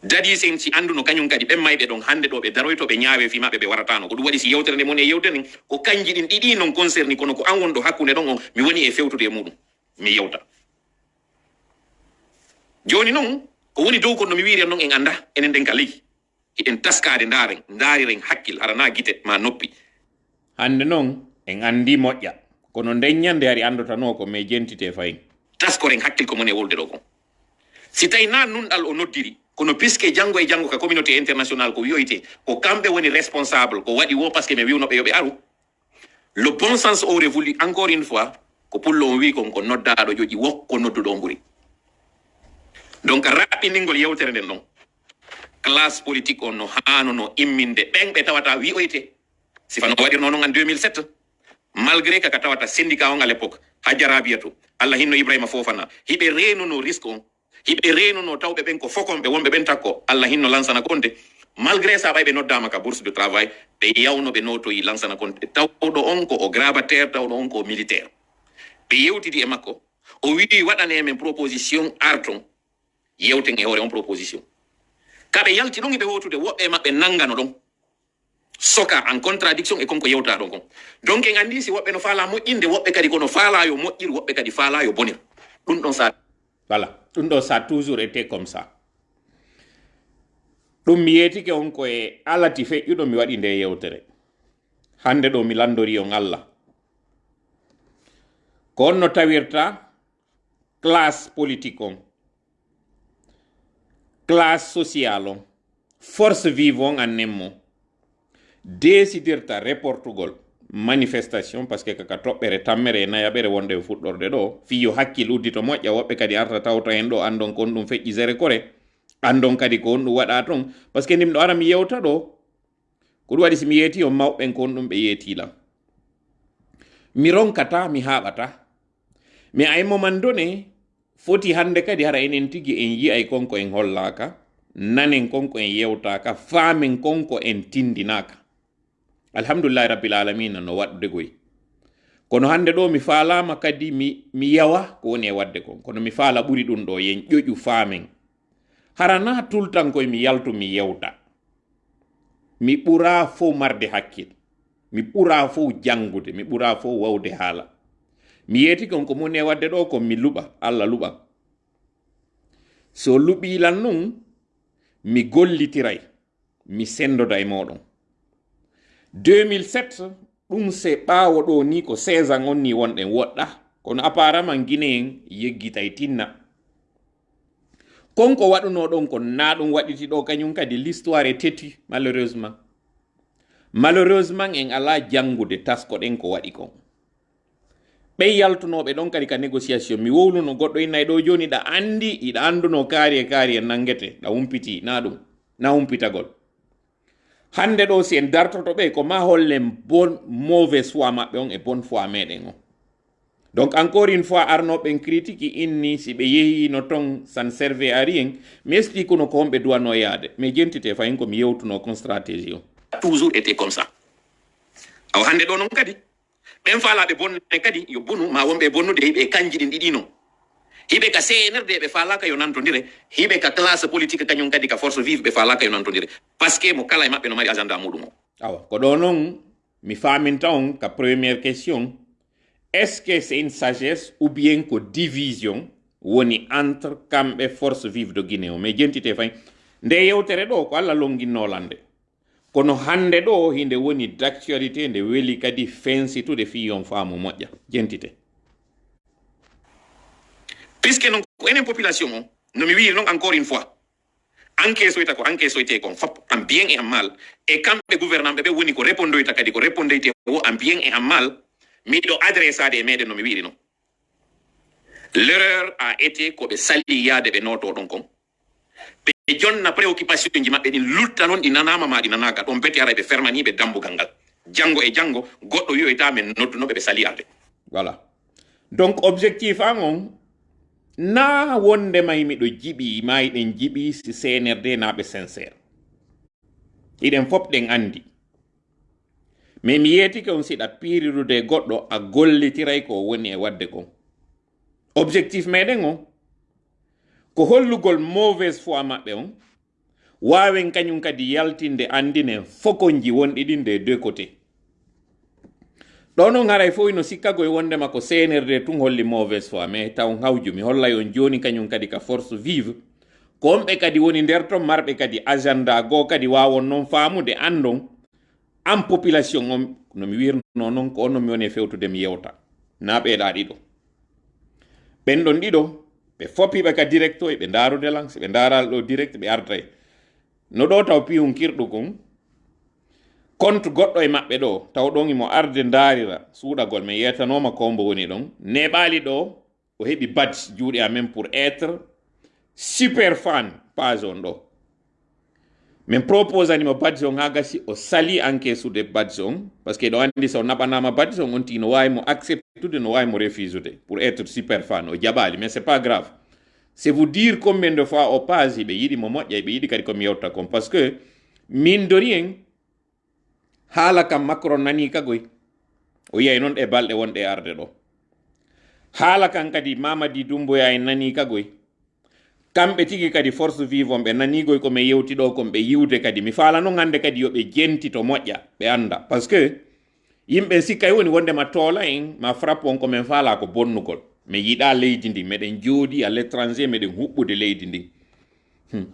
dadi semti anduno kañum kadi ɓen mayɓe ɗon hande ɗo ɓe daroyto ɓe ñaawe fi maɓɓe ɓe waratano ko ɗum waɗi si yewtere nde moni e yewtere nden ko kanji ɗin ɗiɗi non concerni kono ko an wonɗo hakkunde ɗon on mi woni e fewtude e muɗum mi yewta. Joni noon ko woni dow kon no mi wiiri noon en anda enen nden ka leydi hiɗen taskade ndaren ndariren hakkil arana gite ma noppi. Hande noon en andi moƴƴa. Kono nden ñande ari andotano ko mais jentite fayin. Taskoren hakkil ko moni e wolde ɗo kon. Si tawi na nunɗal o noddiri kono puisque janngo e janngo ka communauté international ko wiyoyte ko kamɓe woni responsable ko waɗi wo par ce que mi wiwnoɓe yoɓe aru. Le bon sens aurait voulu encore une fois ko pullo on wi kon ko noddaɗo joƴi wokko nodduɗo on nguri donc raɓɓiningol yewtere nden ɗon classe politique on no hanono imminde ɓen ɓe tawata wi wiyoyte sifano waɗirno non en 2007 malgré kaka tawata syndicat on à l'époque hajjarabiya to allah hinno ibrahima fofana. Hiɓe renono risque on hiɓe taw tawɓe ɓen ko fokonɓe wonɓe ɓen takko allah hinno lansana konde. Malgré sa ɓay ɓe noddama ka bourse de travail. Ɓe yawno ɓe notoyi lansana konde. Tawɗo on ko o grabataire tawɗo on ko o militaire. Ɓe yewtidi e makko o wii waɗane men proposition arton. Yewten e hoore on proposition. Kaɓe yalti ɗon eɓe wotude woɓɓe maɓɓe nangano ɗon soka en contradiction e konko yewta ɗon kon. Donc en andi si woɓɓe no faala moƴƴinde woɓɓe kadi kono faala yo moƴƴir woɓɓe kadi faala yo bonir. Ɗum ɗon sa voilà ɗum ɗo a toujours été comme ça ɗum mi yetike on koye alati feƴƴuɗo mi waɗi nde yewtere hande ɗo mi landori on allah. Ko on no tawirta classe politique on classe sociale force vive on annen mo reportugol manifestation par ce que kaka toɓɓere tammere e nayaɓere wonde e fuɗɗorde ɗo fiyo hakkil uddito moƴƴa woɓɓe kadi arta tawta hen ɗo andon kon ɗum feƴƴi sere kore andon kadi ko on ɗum waɗa toon par ce que ndimɗo ara mi yewta ɗo ko ɗum waɗi somi yeeti o mawɓen ko on ɗum ɓe yeetilam mi ronkata mi haɓata mi aymo man done foti hande kadi hara enen tigi en yi'ay konko en hollaka nanen konko en yewtaka faamen konko en tindinaka alhamdulillahi rabbil alamina no waɗde goy kono hande ɗo mi faalama kadi mi, mi yawa ko woni e wadde kon. Kono mi faala ɓuri ɗum ɗo yen ƴoƴu faamen. Harana tultan koye mi yaltu mi yewta. Mi ɓura fo marde hakkil. Mi ɓura fo jangude mi ɓura fo wawde haala. Mi yeeti kon ko moni e wadde ɗo ko mi luɓa. Allah luɓam so luɓilan nun mi gollitiray mi sendoda e moɗon 2007 ɗum se ɓaawo ɗo ni ko 16 ans on ni wonɗen woɗɗa. Kono apparemment guineen yeggitay tinna. Konko waɗuno ɗon ko na ɗum waɗiti ɗo kañum kadi l'histoire e teti malheureusement. Malheureusement en ala jangude taskoɗen ko waɗi kon. Ɓey yaltunoɓe ɗon kadi ka négociation mi wowluno goɗɗo innayi ɗo joni ɗa andi iɗa anduno kaari e kaari nangete ɗa humpiti na ɗum na humpitagol hande ɗo si en dartoto ɓe ko ma hollen bon mauvaise foi maɓɓe on e bonne foi meɗen o donc encore une fois arnoɓen critique inni si ɓe yehino ton san serve a rien mi esti kono ko homɓe duwano yaade mais jentite fayin komi yewtuno kon stratégie o toujours été comme ça. Aw hande ɗo noon kadi ɓen faalaɓe bonne kadi yo bonu ma wonɓe bonnude ɓe kanji ɗin ɗiɗi non hiɓe ka cnrd ɓe falaka yo nantodire hibe ka classe politique kañum kadi ka force vive ɓe falaka yo nantodire par ce que mo kala e maɓɓe no mari agenda muɗum awa ko ɗo noon mi faminta on ka première question. Est ce que c'est une sagesse ou bien ko division woni entre kamɓe force vive de guinée o? Mais jentite fay. Nde yewtere ɗo ko allah longinnolande kono hande ɗo hinde woni d' actualité nde weli kadi fensitude fiyon faamu moƴƴa jentite puisque ko enen population o no mi wiri noon encore une fois ko en bien et en mal. E ko répondoyta kadi ko répondoyte o en bien et en mal miɗo adressade e meɗen no mi wiri noon l'erreur a été koɓe sali yaade ɓe noto ɗon kon ɓe jonna préoccupation ji maɓɓe ɗin lutta noon ɗi nanama ma ɗi nanaka ɗon bete ara ɓe fermaniɓe dambugal ngal janggo e ɓe sali arde voilà. Donc objectif an on na wonde may miɗo jiɓi ma iɗen jiɓi si cnrd naɓe sincére iɗen fof ɗen andi mais mi yeetike on siɗa pirirude goɗɗo a gollitiray ko woni e wadde kon objectif meɗen on ko hollugol mauvaise foi maɓɓe on waawen kañum kadi yaltinde andinen fokonji wonɗi ɗin nde e deux côté ɗo noon haray fof ino sikkago e wondema ko cnrd tun holli mauvaise foi mais taw hawju mi hollay on joni kañum kadi ka force vive. Ko onɓe kadi woni nder ton marɓe kadi agenda goo kadi wawon noon faamude andon an population on nomi wirno noon ko on no mi woni fewtude mi yewta na ɓeeɗa ɗiɗo ɓen ɗon ɗiɗo ɓe foppiɓe ka direct o ɓe darude lan so ɓe daral ɗo direct ɓe artay no ɗo taw compte goɗɗo e maɓɓe ɗo taw ɗon imo arde darira suuɗagol mi yetanoma kombo woni ɗon. Neɓali ɗo o heɓi badge juuɗe amen pour être super fan page on ɗo. Min propose animo badge on ha o sali encaissude badge on par ce que ɗo andi so naɓanama badge on on tigi no wawi mo no wawi mo pour être super fan o jaɓali mais c'est pas grave. C'est vous dire combien de fois o page ɓe yiɗi mo moƴƴa ɓe yiɗi kadi komi yewta kon par que min de rien haala kam macron nani kagoy o yiyay noon e balɗe wonɗe arde ɗo haala kan kadi mamadi dumboya en nani kagoy kamɓe tigi kadi force vivon ɓe nanigoy komi yewti ɗo kon ɓe yiwde kadi mi falano gande kadi yo yoɓe jenti to moƴƴa ɓe anda. Par ce que yimɓe sikkay woni wondema toola en ma frappe on komin faala ko bonnugol mi yiɗa leydi ndi meɗen jooɗi à l' étranger meɗen huɓɓude leydi ndin hmm.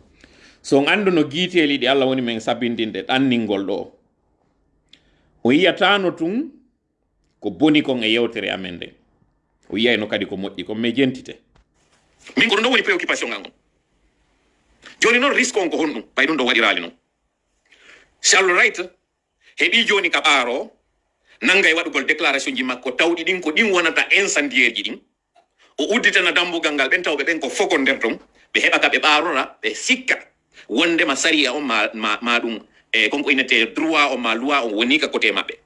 so on andu no guiteli ɗi allah woni min sabindinɗe ɗanningol ɗo o yiyatano tun ko boni kon e yewtere amen nde o yiyayno kadi ko moƴƴi kon mi jentite min ko ɗum ɗo woni préoccupation ngal ngon joni noon risque on ko honɗum ɓay ɗum ɗo waɗirali noon charles right heɓi joni ka ɓaaro nanga e waɗugol déclaration ji makko tawɗi ɗin ko ɗin wonata incendiaire ji ɗin o udditana dambugal ngal ɓen tawɓe ɓen ko fokon nder ton ɓe heɓa ka ɓe ɓaarora ɓe sikka. Wondema saria on ma ma, ma ɗum e konko inete droit o ma loi on woni ka côté maɓɓe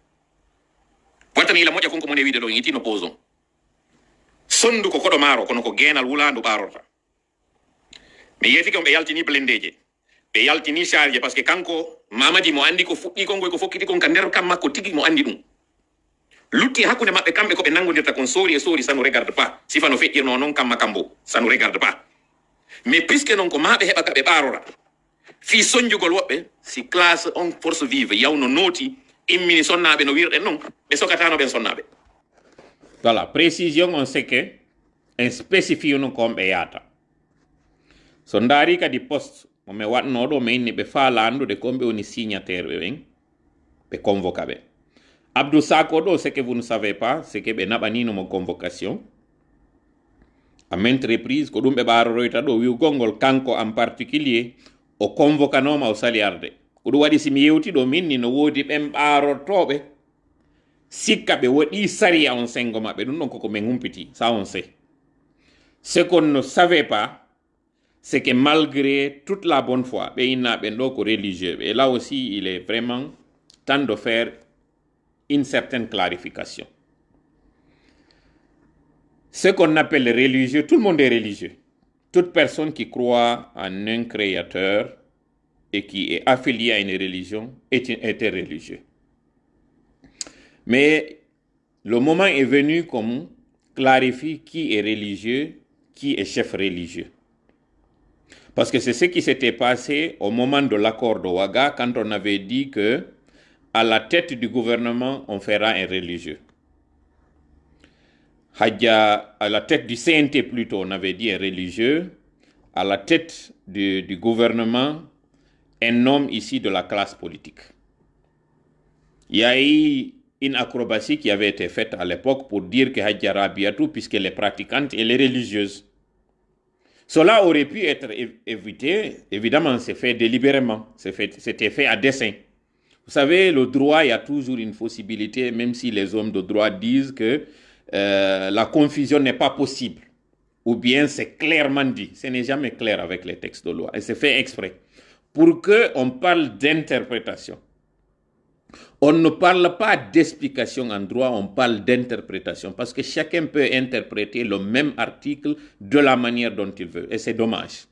wattani ila moƴa konko mone wiide ɗo yitino pose on sondu ko koɗo maaro kono ko geenal wulandu ɓaarorta mi yetike on ɓe yaltini blendeje ɓe yaltini charge par ce que kanko mamadi mo andi ko fuɗɗi konkoy ko fokkiti kon ka nder kam makko tigi mo andi ɗum lutti hakkunde maɓɓe kamɓe koɓe nangodirta kon sori e sori sanu regarde pas sifa no feƴƴirno noon kamma kambo sanu regarde pas mais puisque noon ko maɓe heɓa ka ɓe fi soñjugol woɓɓe si classe on force vive yawno nooti immini sonnaɓe no wirɗen noon ɓe sokatano ɓen sonnaɓe. Voilà précision on sait que en spécifie no kon ɓe yaata so ndaari kadi poste momi watno ɗo mi inni ɓe faala andude komɓe woni signataire ɓe ɓen ɓe ɓe. Abdou sako ɗo c'est que vous ne savez pas c'est que ɓe naɓaninomo convocation. À maintes reprise ko ɗum ɓe ɓaroroyta ɗo wiwgol ngol kanko en particulier o convocanoma o sali arde ko ɗum waɗi simi yewti ɗo min ni no woodi ɓen ɓarotoɓe sikka ɓe waɗi saria on sengo maɓɓe. Ɗum ɗon koko min humpiti ça on sait ce qu'on ne savait pas c'est que malgré toute la bonne foi ɓe inna ɓen ɗo ko religieux et là aussi il est vraiment temps de faire une certaine clarification. Ce qu'on appelle religieux tout le monde est religieux toute personne qui croit en un créateur et qui est affilié à une religion est, est un religieux mais le moment est venu qu'on clarifie qui est religieux, qui est chef religieux. Parce que c'est ce qui s'était passé au moment de l'accord de Ouaga, quand on avait dit que à la tête du gouvernement, on fera un religieux. Hadja, à la tête du CNT plutôt, on avait dit un religieux. À la tête du, gouvernement, un homme ici de la classe politique. Il y a eu une acrobatie qui avait été faite à l'époque pour dire que Hadja Rabiatou, puisqu'elle est pratiquante, elle est religieuse. Cela aurait pu être évité, évidemment, c'est fait délibérément, c'était fait à dessein. Vous savez, le droit, il y a toujours une possibilité, même si les hommes de droit disent que euh, la confusion n'est pas possible, ou bien c'est clairement dit. Ce n'est jamais clair avec les textes de loi, et c'est fait exprès. Pour qu'on parle d'interprétation, on ne parle pas d'explication en droit, on parle d'interprétation, parce que chacun peut interpréter le même article de la manière dont il veut, et c'est dommage.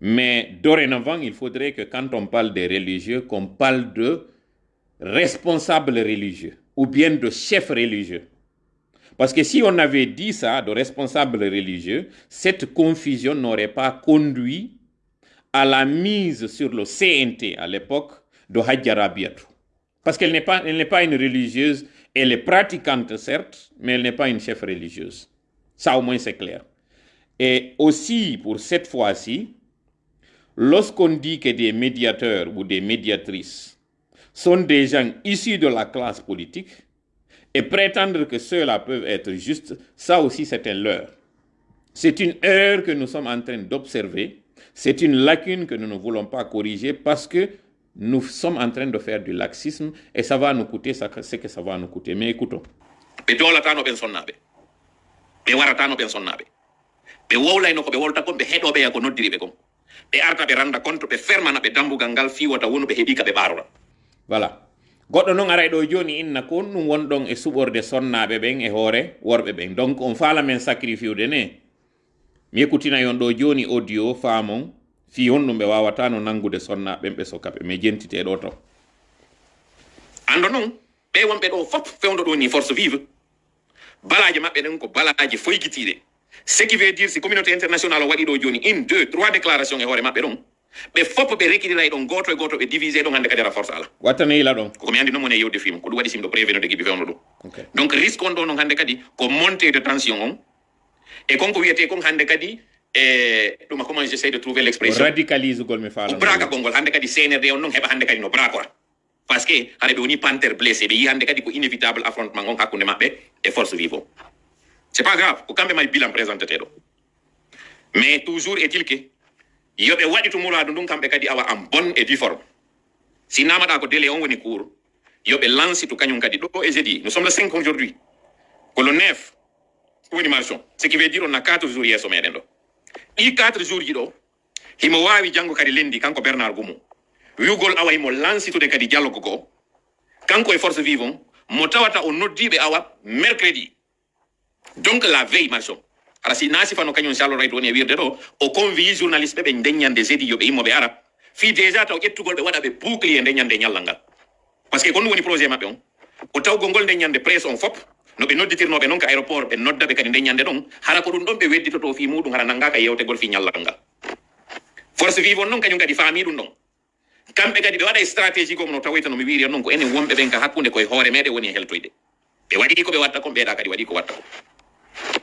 Mais dorénavant, il faudrait que quand on parle des religieux, qu'on parle de responsables religieux, ou bien de chefs religieux. Parce que si on avait dit ça, de responsables religieux, cette confusion n'aurait pas conduit à la mise sur le CNT à l'époque de Hadja Rabiatou. Parce qu'elle n'est pas, pas une religieuse, elle est pratiquante certes, mais elle n'est pas une chef religieuse. Ça au moins c'est clair. Et aussi pour cette fois-ci, lorsqu'on dit que des médiateurs ou des médiatrices sont des gens issus de la classe politique et prétendre que ceux-là peuvent être justes, ça aussi c'est un leurre. C'est une erreur que nous sommes en train d'observer, c'est une lacune que nous ne voulons pas corriger parce que nous sommes en train de faire du laxisme et ça va nous coûter ce que ça va nous coûter. Mais écoutons. ɓe dolatano ɓen sonnaɓe ɓe waratano ɓen sonnaɓe ɓe wowlayno ko ɓe wolta kon ɓe heɗoɓe ya ko noddiri ɓe kon ɓe arta ɓe randa compte ɓe fermana ɓe dambugal ngal fiwata wonu ɓe heeɓi ka ɓe ɓarora voilà goɗɗo noon aray ɗo joni inna ko ɗum wonɗon e suɓorde sonnaɓe ɓen e hoore worɓe ɓen. Donc on faala men sacrifiude ne. Mi yekkutina yon ɗo joni audio faamon fi honɗum ɓe wawata no nangude sonna ɓen ɓe sokaɓe mais jentite ɗo taw ando noon ɓe wonɓe ɗo fof fewdo ɗo ni force vive. Balaji maɓɓe ɗen ko balaji foygitiɗe ce qui veut dire si communauté international o waɗi ɗo joni une deux trois déclaration e hoore maɓɓe ɗon ɓe fof ɓe rekkidira e ɗon goto e goto ɓe divisé ɗon hannde kadi ala force ala. Wattana yila ɗon koko mi andi noon woni e yewde film ko ɗum waɗi simɗo préveno de gibi fewno ɗum donc risque on ɗo noon hannde kadi ko montée de tension on. E konko wiyete kon hannde kadi e ɗuma comment j'essaie de trouver o l'expression? Radicalise gol mi ko faala braka gongol hannde kadi cnrd on noon heɓa hannde kadi no brakora par ce que haɗa ɓe woni pantere blessé ɓe yi hannde kadi ko inévitable affrontement on hakkunde maɓɓe e force vivo c' est pas grave ko kamɓe may bilan présenté ɗo mais toujours est il que yoɓe waɗi to muradu ndun kamɓe kadi awa en bonne et due forme si namaɗa ko délai on woni cour yoɓe lance to kañum kadi ɗo e jeudi nous sommes le 5 aujourd'hui. Ko le 9 woni marchon ce qui veut dire on a 4 jours yesso meɗen ɗo ɗi 4 jours ji ɗo himo wawi janggo kadi lendi kanko bernard gumu. Wiugol awa himo lansitude kadi dialogue go kanko e force vive on mo tawata o noddiɓe awa mercredi. Donc la veille marchon ara si na sifano kañum sallo rayto woni e wirde ɗo o convie journaliste ɓe ɓe ndeññande jeudi yoɓe immoɓe ara. Fi déjà taw ƴettugol ɓe waɗa ɓe bouclier ndeññande ñallal ngal par ce que ko woni projet maɓɓe on. O tawgol ngol ndeññande presse on fop no ɓe nodditirnoɓe noon ka aéroport ɓe nodda ɓe kadi ndeññande ɗon hara ko ɗum ɗon ɓe wedditoto fi muɗum hara nangaka yewtegol fi ñallal ngal force vivon noon kañum kadi faami ɗum ɗon kamɓe kadi ɓe waɗa e stratégie gom no tawoyta no mi wiri noon ko enen wonɓe ɓen ka hakkunde koye hoore meɗen woni e heltoyde. Ɓe waɗi ko watta kon ɓeeɗa kadi waɗi ko watta ko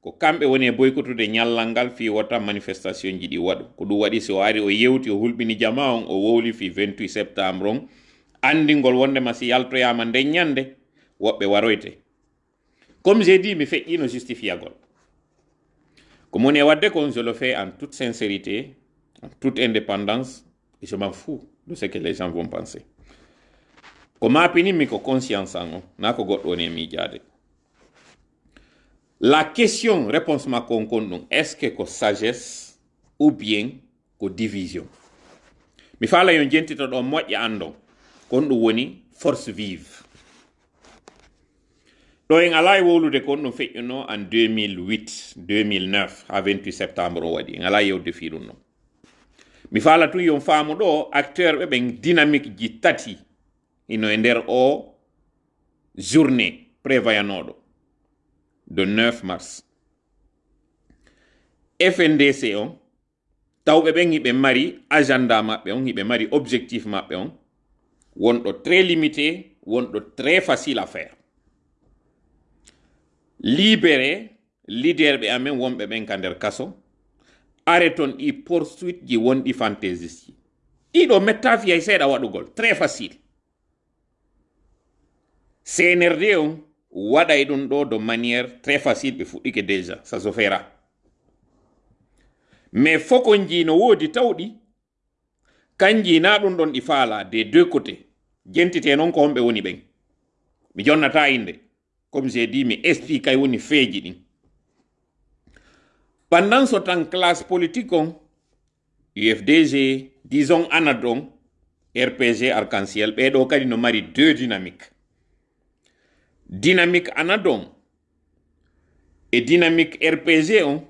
ko kamɓe woni e boykotude ñallal ngal fi wota manifestation ji ɗi waɗu. Ko ɗum waɗi so ari o yewti o hulɓini jama on o wowli fi 28 septembre on. Andingol wondema si yaltoyama nden ñande woɓɓe waroyte. Comme j'ai dit mi feƴƴino justifiagol. Ko moni e wadde kon je le fais en toute sincérité en toute indépendance et je m'en fous de ce que les gens vont penser. Ko mapinimi ko conscience an o na ko goɗɗo woni e miijade la question réponse ɗum est ce que ko sagesse ou bien ko division? Mi faala yo jentito ɗo moƴƴa andon kon ɗum woni force vive. Ɗo en ala e wowlude en 2008 2009 ha 28 septembre o waɗi. En ala yewde fi ɗum tun yon acteur dynamique ino e journée de 9 mars. Fndc on tawɓe ɓen hiɓe mari agenda maɓɓe on hiɓe mari objectif maɓɓe on wonɗo très limité wonɗo très facile à faire. Libéré leader ɓe amen wonɓe ɓen ka nder kaso. Are ton ɗi poursuite ji wonɗi fantaisiste ji. Ɗiɗo metta fiyay seeɗa waɗugol très facile. Cnrd on waɗay ɗum ɗo de manière très facile ɓe fuɗɗike déjà ça se fera. Mais fokon ji no woodi tawɗi kanji na ɗum ɗon ɗi faala des deux côtés. Jentite noon ko homɓe woni ɓen. Mi jonnata inde comme j'ai dit mi explique kay woni feeji ɗin. Pendant ce temps classe politique on ufdg disons anad on rpg arc-en-ciel ɓeɗo kadi no mari deux dynamique dynamique anad on e dynamique rpg on.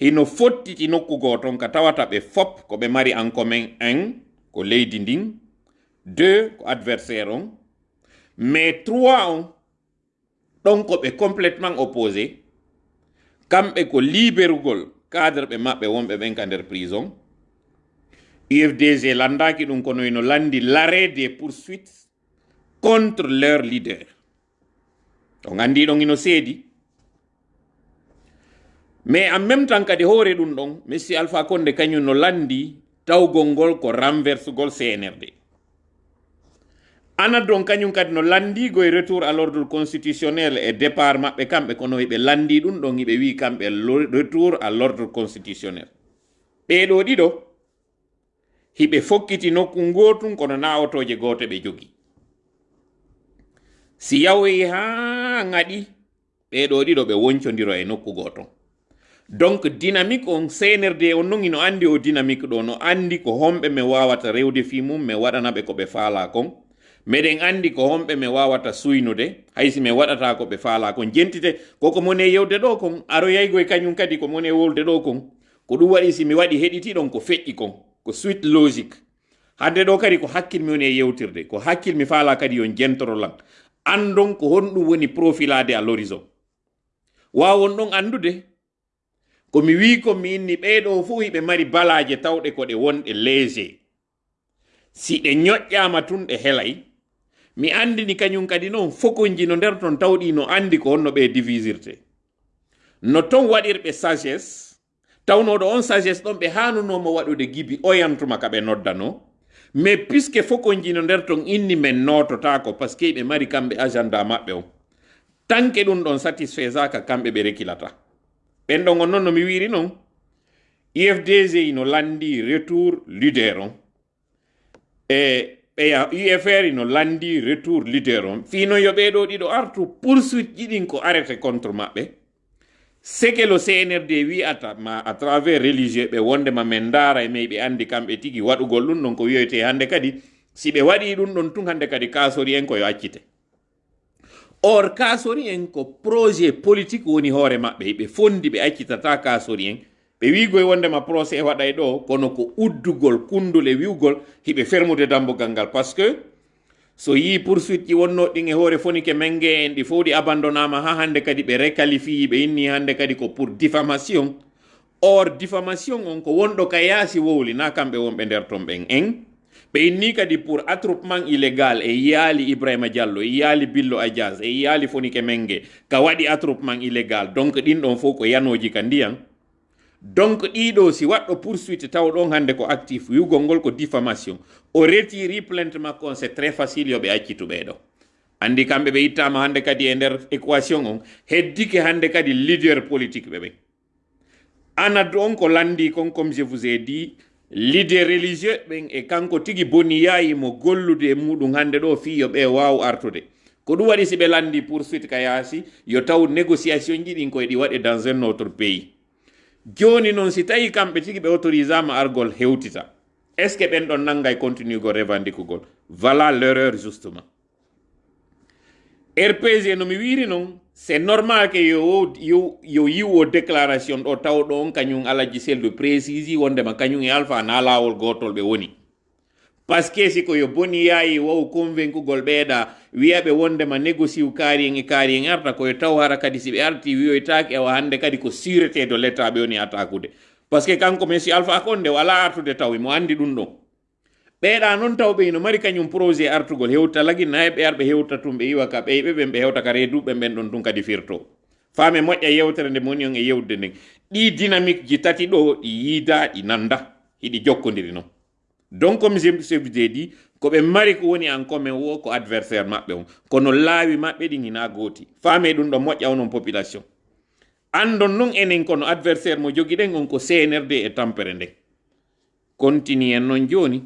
Hino fottiti nokku goton ka tawata ɓe fop ko ɓe mari en commun un ko leydi ndin deux ko adversaire on. Mais trois on ɗon ko ɓe complètement opposé. Kamɓe ko liberugol cadre ɓe maɓɓe wonɓe ɓen ka nder prison. Ufdg landaki ɗum kono ino landi l'arrêt des poursuites contre leur leader on andi ɗon ino seedi mais en même temps kadi hoore ɗum ɗon monsieur alpha konde kañum no landi tawgol ngol ko renversegol cnrd ana don kañum kadi no landigo e retour à l'ordre constitutionnel e départ maɓɓe kamɓe kono ɓe landi ɗum ɗon hiɓe wi kamɓe retour à l'ordre constitutionnel. Ɓeɗo ɗiɗo hiɓe fokkiti nokku gotum kono nawotoje goto ɓe jogi si yawoyi haa ŋaɗi ɓeɗo ɗiɗo ɓe woncodiro e nokku goto donc dynamique on senerde on non ino andi o dynamique ɗo no andi ko homɓe mi wawata rewde fi mum mi waɗanaɓe ko ɓe faala kon. Meɗen andi ko homɓe mi wawata suynude haysi mi waɗata ko ɓe faala kon. Jentite koko mone yewde ɗo kon aroyaygo e kañum kadi ko mone wolde ɗo kon. Ko ɗum waɗi si mi waɗi heɗitiɗon ko feƴƴi kon ko suite logique. Hande ɗo kadi ko hakkil mi woni e yewtirde ko hakkil mi faala kadi yon jentorolan andon ko honɗum woni profilade à l'horizon. Wawon ɗon andude komi wi ko mi inni ɓeɗo fuu hiɓe mari balaje tawɗe ko ɗe wonɗe léger si ɗe ñoƴƴama tun ɗe helay mi andini kañum kadi noon fokonji no nder ton tawɗi no andi ko honno ɓe divisirte. No ton waɗirɓe sagesse tawnoɗo on sagesse ɗon ɓe hanunomo waɗude gibi oyantuma ka ɓe noddano mais puisque fokonji no nder ton inni men nototako par que ɓe mari kamɓe agenda maɓɓe on tanke ɗum ɗon satisfaisaka kamɓe ɓe rekilata. Ɓen ɗon on noon no mi wiri noon ufdg no landi retour leader on. E ɓeya ufr no landi retour leader on. Fino yo ɓeɗo ɗiɗo artu poursuite ɗiɗin ko arrêté contre maɓɓe seke le cnrd wiyata ma à travers religieux ɓe wondema min daara e may ɓe andi kamɓe tigi waɗugol ɗum ɗon ko wiyoyte hande kadi si ɓe waɗi ɗum ɗon tun hande kadi kasori en koyo accite. Or kasori en ko projet politique woni hoore maɓɓe ɓe fondi ɓe accitata kasori en. Ɓe wigoy wondema procès waɗay ɗo kono ko uddugol kundule wiwgol hiɓe fermude dambugal ngal par ce que so yi poursuite ji wonno ɗin e hoore fonike menge en ɗi fof ɗi abandonama ha hande kadi ɓe requalifie ɓe inni hande kadi ko pour diffamation. Or diffamation on ko wonɗo ka yaasi wowli na kamɓe wonɓe nder ton ɓen en. Ɓe inni kadi pour attroupement illégal e yaali ibrahima diallo e yaali billo adias e yaali fonike menge ka waɗi attroupement illégal. Donc ɗin ɗon fof ko yanoji ka ndiyan donc ɗiɗo si waɗɗo poursuite taw ɗon hannde ko actif wiwgol ngol ko diffamation. O retiri plainte makko on c'est très facile yoɓe accitu ɓeeɗo andi kamɓe ɓe ittama hannde kadi e nder équation on heddike hannde kadi leader politique ɓe ɓen anad on ko landi kon comme je vous ai dit leader religieux ɓen e kanko tigi boniyayi mo gollude e muɗum hannde ɗo fi yo ɓe waw artude. Ko ɗum waɗi si ɓe landi poursuite ka yaasi yo taw négociation ji ɗin koye ɗi waɗe dans un autre pays. Joni noon si tawi kamɓe tigi ɓe autorisama argol hewtita. Est ce que ɓen ɗon nanggay continue go revendicugol voilà l'erreur justement. Rpg no mi wiri noon c'est normal que yo yo yo yiwo déclaration ɗo tawɗo on kañum alaji seldu précisi wondema kañum e alpha na lawol gotol ɓe woni que siko yo boni yayi wow convaincugol ɓeeɗa wiyaɓe wondema négocie u kaari en e kaari arta koye taw hara kadi si ɓe arti wiyoytaki ewa hande kadi ko sûreté de l' état ɓe woni attakude par ce que kanko monsieur alpha konde wala artude taw mo andi ɗum ɗon ɓeeɗa noon tawɓe ino no mari kañum projet artugol hewta lagi nayi ɓe arɓe hewta tum ɓe yiwa ka ɓeyɓe ɓen ɓe hewta ka reeduɓe ɓen ɗon tun kadi firto. Faame moƴƴa yewtere nde moni on e yewde nden ɗi dynamique ji tati ɗo ɗi yiida ɗi nanda. Hiɗi jokkodiri noon donc comme je je dit ko ɓe mari ko woni en commun wo ko adversaire maɓɓe on. Kono laawi maɓɓe ɗin hina gooti. Faame ɗum ɗo moƴƴa onon population. Andon noon enen kono adversaire mo jogiɗen on ko cnrd e tampere nden continue en noon joni.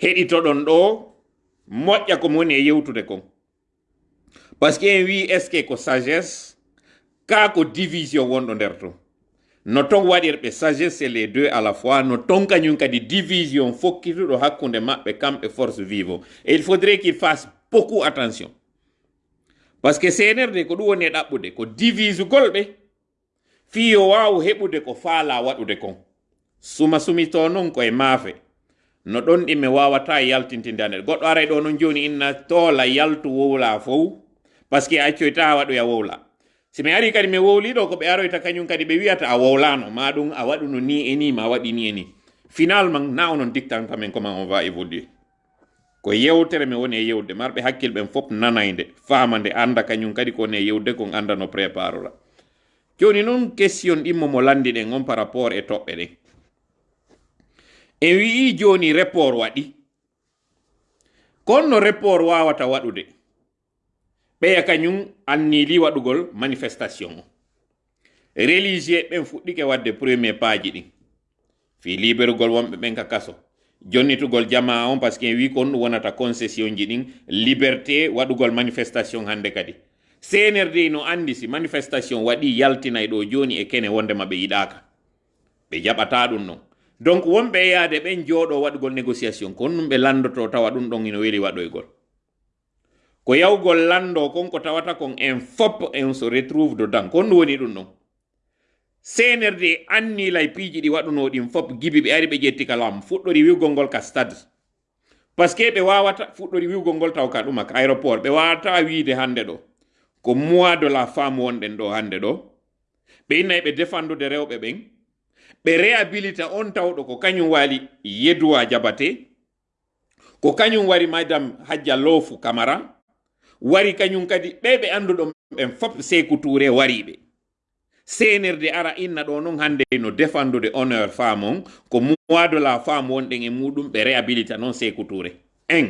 Heɗitoɗon ɗo moƴƴa komo woni e yewtude kon. Par ce que en wi est ce que ko sagesse ka ko division wonɗo nder ton. No ton waɗirɓe sagesse les deux à la fois. No ton kañum kadi division fokkituɗo hakkude maɓɓe kamɓe force vivo. Et il faudrait qu'il fasse beaucoup attention. Par ce que cnrd ko ɗum woni e ɗaɓɓude ko divisugol ɓe fiyo waw heɓude ko faala waɗude kon suma sumito noon koye maafe no ɗon ɗimme wawata yaltintinde ande goɗɗo aray ɗo noon joni inna toola yaltu wowla fof par ce que accoyta waɗoya wowla si mi ari kadi mi wowliɗo ko ɓe aroyta kañum kadi ɓe wiyata a wowlano ma ɗum a waɗuno ni e ni ma waɗi ni e ni finalement na onon dictanta men comment on va évoluer ko yewtere mi woni e yewde marɓe hakkille ɓen fof nanayde famande anda kañum kadi ko woni e yewde kon anda no préparera joni noon question ɗimmo mo landi ɗen on par rapport e toɓɓe ɗen en wii joni report waɗi kono no report wawata waɗude ɓeya kañum annili waɗugol manifestation o. Religieux ɓen fuɗɗike wadde premier paji ɗin. Fi liberugol wonɓe ɓen ka kaso jonnitugol jama on par ce que en wi ɗum wonata concession ji ɗin liberté waɗugol manifestation hande kadi. Cnrd no andi si manifestation waɗi yaltinay ɗo joni e kene wondema ɓe yiɗaka ɓe jaɓata ɗum non. Donc wonɓe yaade ɓen jooɗo waɗugol négociation. Ko honɗum ɓe landoto tawa ɗum ɗon ino weli waɗoygol ko yawgol lando kon ko tawata kon en fop en so retrouve dedans kon ɗum woni ɗum ɗon cnrd anni lay piiji ɗi waɗuno ɗin fop gibi ɓe ari ɓe ƴetti kalam fuɗɗori wiwgol ngol ka stade. Par ce que ɓe wawata fuɗɗori wiwgol ngol taw ka ɗuma ka aéroport. Ɓe wawata wiide hande ɗo. Ko mois de la femme wonɗen ɗo hande ɗo. Ɓe innayi ɓe defandude rewɓe ɓen. Ɓe réhabilita on tawɗo ko kañum wali yeduwa jabate. Ko kañum wari madame hajja lofu camara wari kañum kadi ɓe ɓe anduɗo ɓen fop sekou touré wariɓe. Cnrd ara inna ɗo noon hande no défendude honneur femme on ko mois de la femme wonɗen e muɗum ɓe réhabilita noon sekou touré un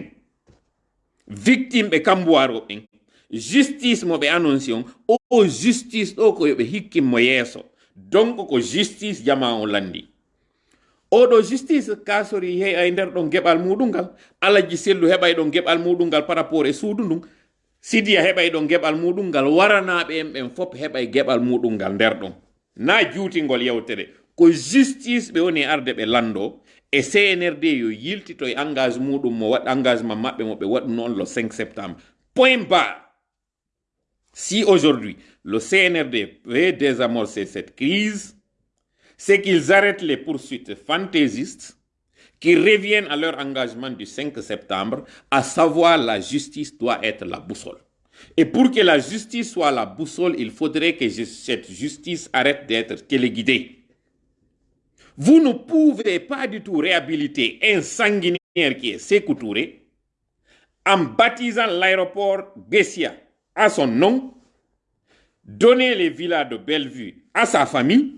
victime ɓe kambuwaro ɓen justice mo ɓe annonci on o justice ɗo ko yoɓe hikkinmo yeeso. Donc ko justice jama o landi. Oɗo justice kasori heɓa e nder ɗon geɓal muɗum ngal alaji sellu heɓay ɗon geɓal muɗum ngal par rapport e suudu ndun sidiya heɓay ɗon geɓal muɗum ngal waranaɓe en ɓen fop heɓay geɓal muɗum ngal nder ɗon. Na juutingol yewtere ko justice ɓe woni arde ɓe lando e cnrd yo yiltito e engage muɗum mo waɗ engagement maɓɓe mo ɓe waɗu noon le 5 septembre. Point bas Si aujourd'hui le CNRD veut désamorcer cette crise, c'est qu'ils arrêtent les poursuites fantaisistes, qu'ils reviennent à leur engagement du 5 septembre, à savoir la justice doit être la boussole. Et pour que la justice soit la boussole, il faudrait que cette justice arrête d'être téléguidée. Vous ne pouvez pas du tout réhabiliter un sanguinaire qui est Sékou en baptisant l'aéroport Bessia à son nom, donner les villas de Bellevue à sa famille,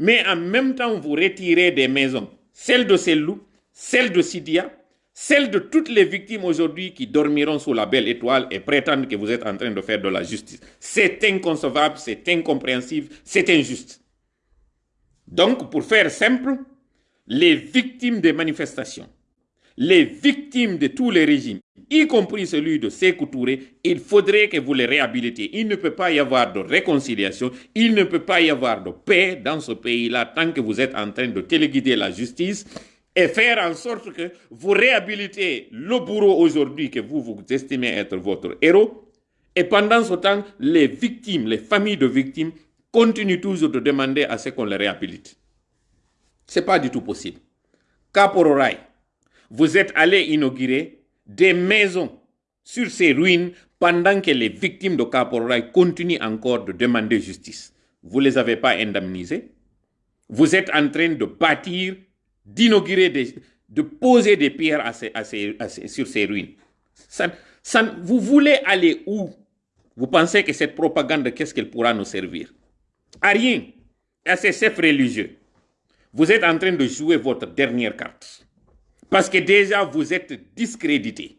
mais en même temps vous retirez des maisons, celles de Sellou, celles de Sidia, celles de toutes les victimes aujourd'hui qui dormiront sous la belle étoile et prétendent que vous êtes en train de faire de la justice. C'est inconcevable, c'est incompréhensible, c'est injuste. Donc, pour faire simple, les victimes des manifestations, les victimes de tous les régimes, y compris celui de Sekou Touré, il faudrait que vous les réhabilitiez. Il ne peut pas y avoir de réconciliation, il ne peut pas y avoir de paix dans ce pays-là tant que vous êtes en train de téléguider la justice et faire en sorte que vous réhabilitez le bourreau aujourd'hui que vous vous estimez être votre héros. Et pendant ce temps, les victimes, les familles de victimes continuent toujours de demander à ce qu'on les réhabilite. Ce n'est pas du tout possible. Capororaï, vous êtes allé inaugurer des maisons sur ces ruines pendant que les victimes de Capororaï continuent encore de demander justice. Vous ne les avez pas indemnisés. Vous êtes en train de bâtir, d'inaugurer, de poser des pierres sur ces ruines. Vous voulez aller où? Vous pensez que cette propagande, qu'est-ce qu'elle pourra nous servir? À rien. À ces chefs religieux. Vous êtes en train de jouer votre dernière carte. Parce que déjà, vous êtes discrédité.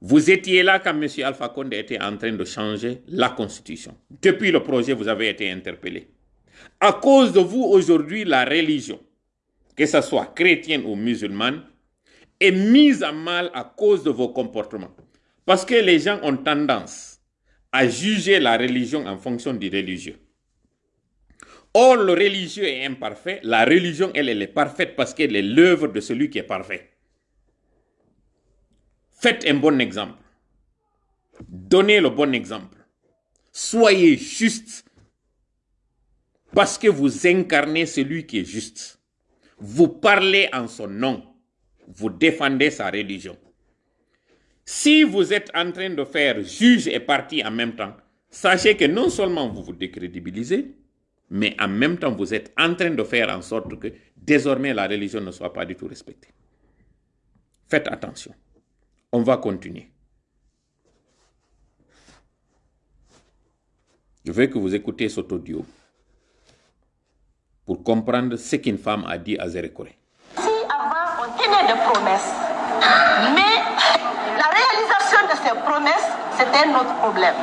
Vous étiez là quand M. Alpha Condé était en train de changer la Constitution. Depuis le projet, vous avez été interpellé. À cause de vous, aujourd'hui, la religion, que ce soit chrétienne ou musulmane, est mise à mal à cause de vos comportements. Parce que les gens ont tendance à juger la religion en fonction du religieux. Or, le religieux est imparfait. La religion, elle, elle est parfaite parce qu'elle est l'œuvre de celui qui est parfait. Faites un bon exemple. Donnez le bon exemple. Soyez juste parce que vous incarnez celui qui est juste. Vous parlez en son nom. Vous défendez sa religion. Si vous êtes en train de faire juge et parti en même temps, sachez que non seulement vous vous décrédibilisez, mais en même temps, vous êtes en train de faire en sorte que désormais la religion ne soit pas du tout respectée. Faites attention. On va continuer. Je veux que vous écoutez cet audio pour comprendre ce qu'une femme a dit à Zérékoré. Si avant on tenait des promesses, mais la réalisation de ces promesses, c'était notre problème.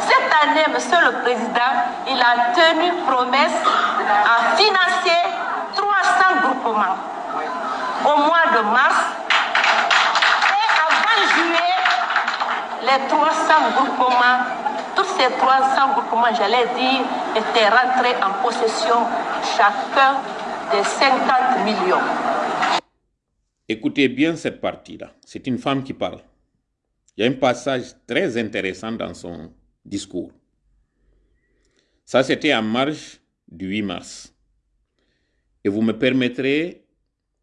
Cette année, Monsieur le Président, il a tenu promesse à financer 300 groupements au mois de mars. Et avant juillet, les 300 groupements ces 300 groupements, j'allais dire, étaient rentrés en possession chacun des 50 millions. Écoutez bien cette partie-là. C'est une femme qui parle. Il y a un passage très intéressant dans son discours. Ça, c'était en marge du 8 mars. Et vous me permettrez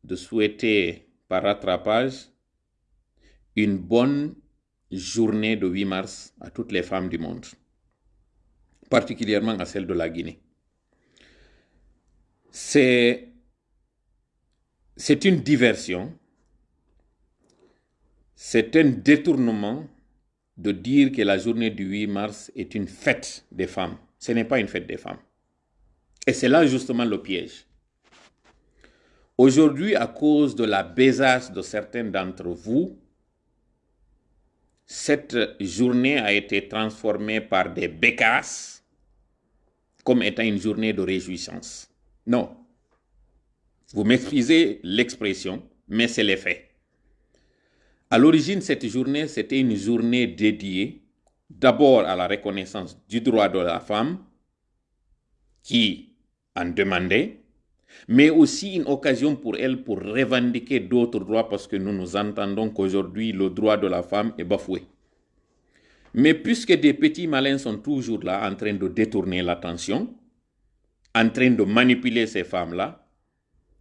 de souhaiter par rattrapage une bonne journée de 8 mars à toutes les femmes du monde, particulièrement à celles de la Guinée. C'est, une diversion, c'est un détournement de dire que la journée du 8 mars est une fête des femmes. Ce n'est pas une fête des femmes. Et c'est là justement le piège. Aujourd'hui, à cause de la besace de certains d'entre vous, cette journée a été transformée par des bécasses comme étant une journée de réjouissance. Non. Vous m'excusez l'expression, mais c'est les faits. À l'origine, cette journée, c'était une journée dédiée d'abord à la reconnaissance du droit de la femme qui en demandait, mais aussi une occasion pour elle pour revendiquer d'autres droits parce que nous nous entendons qu'aujourd'hui le droit de la femme est bafoué. Mais puisque des petits malins sont toujours là en train de détourner l'attention, en train de manipuler ces femmes-là,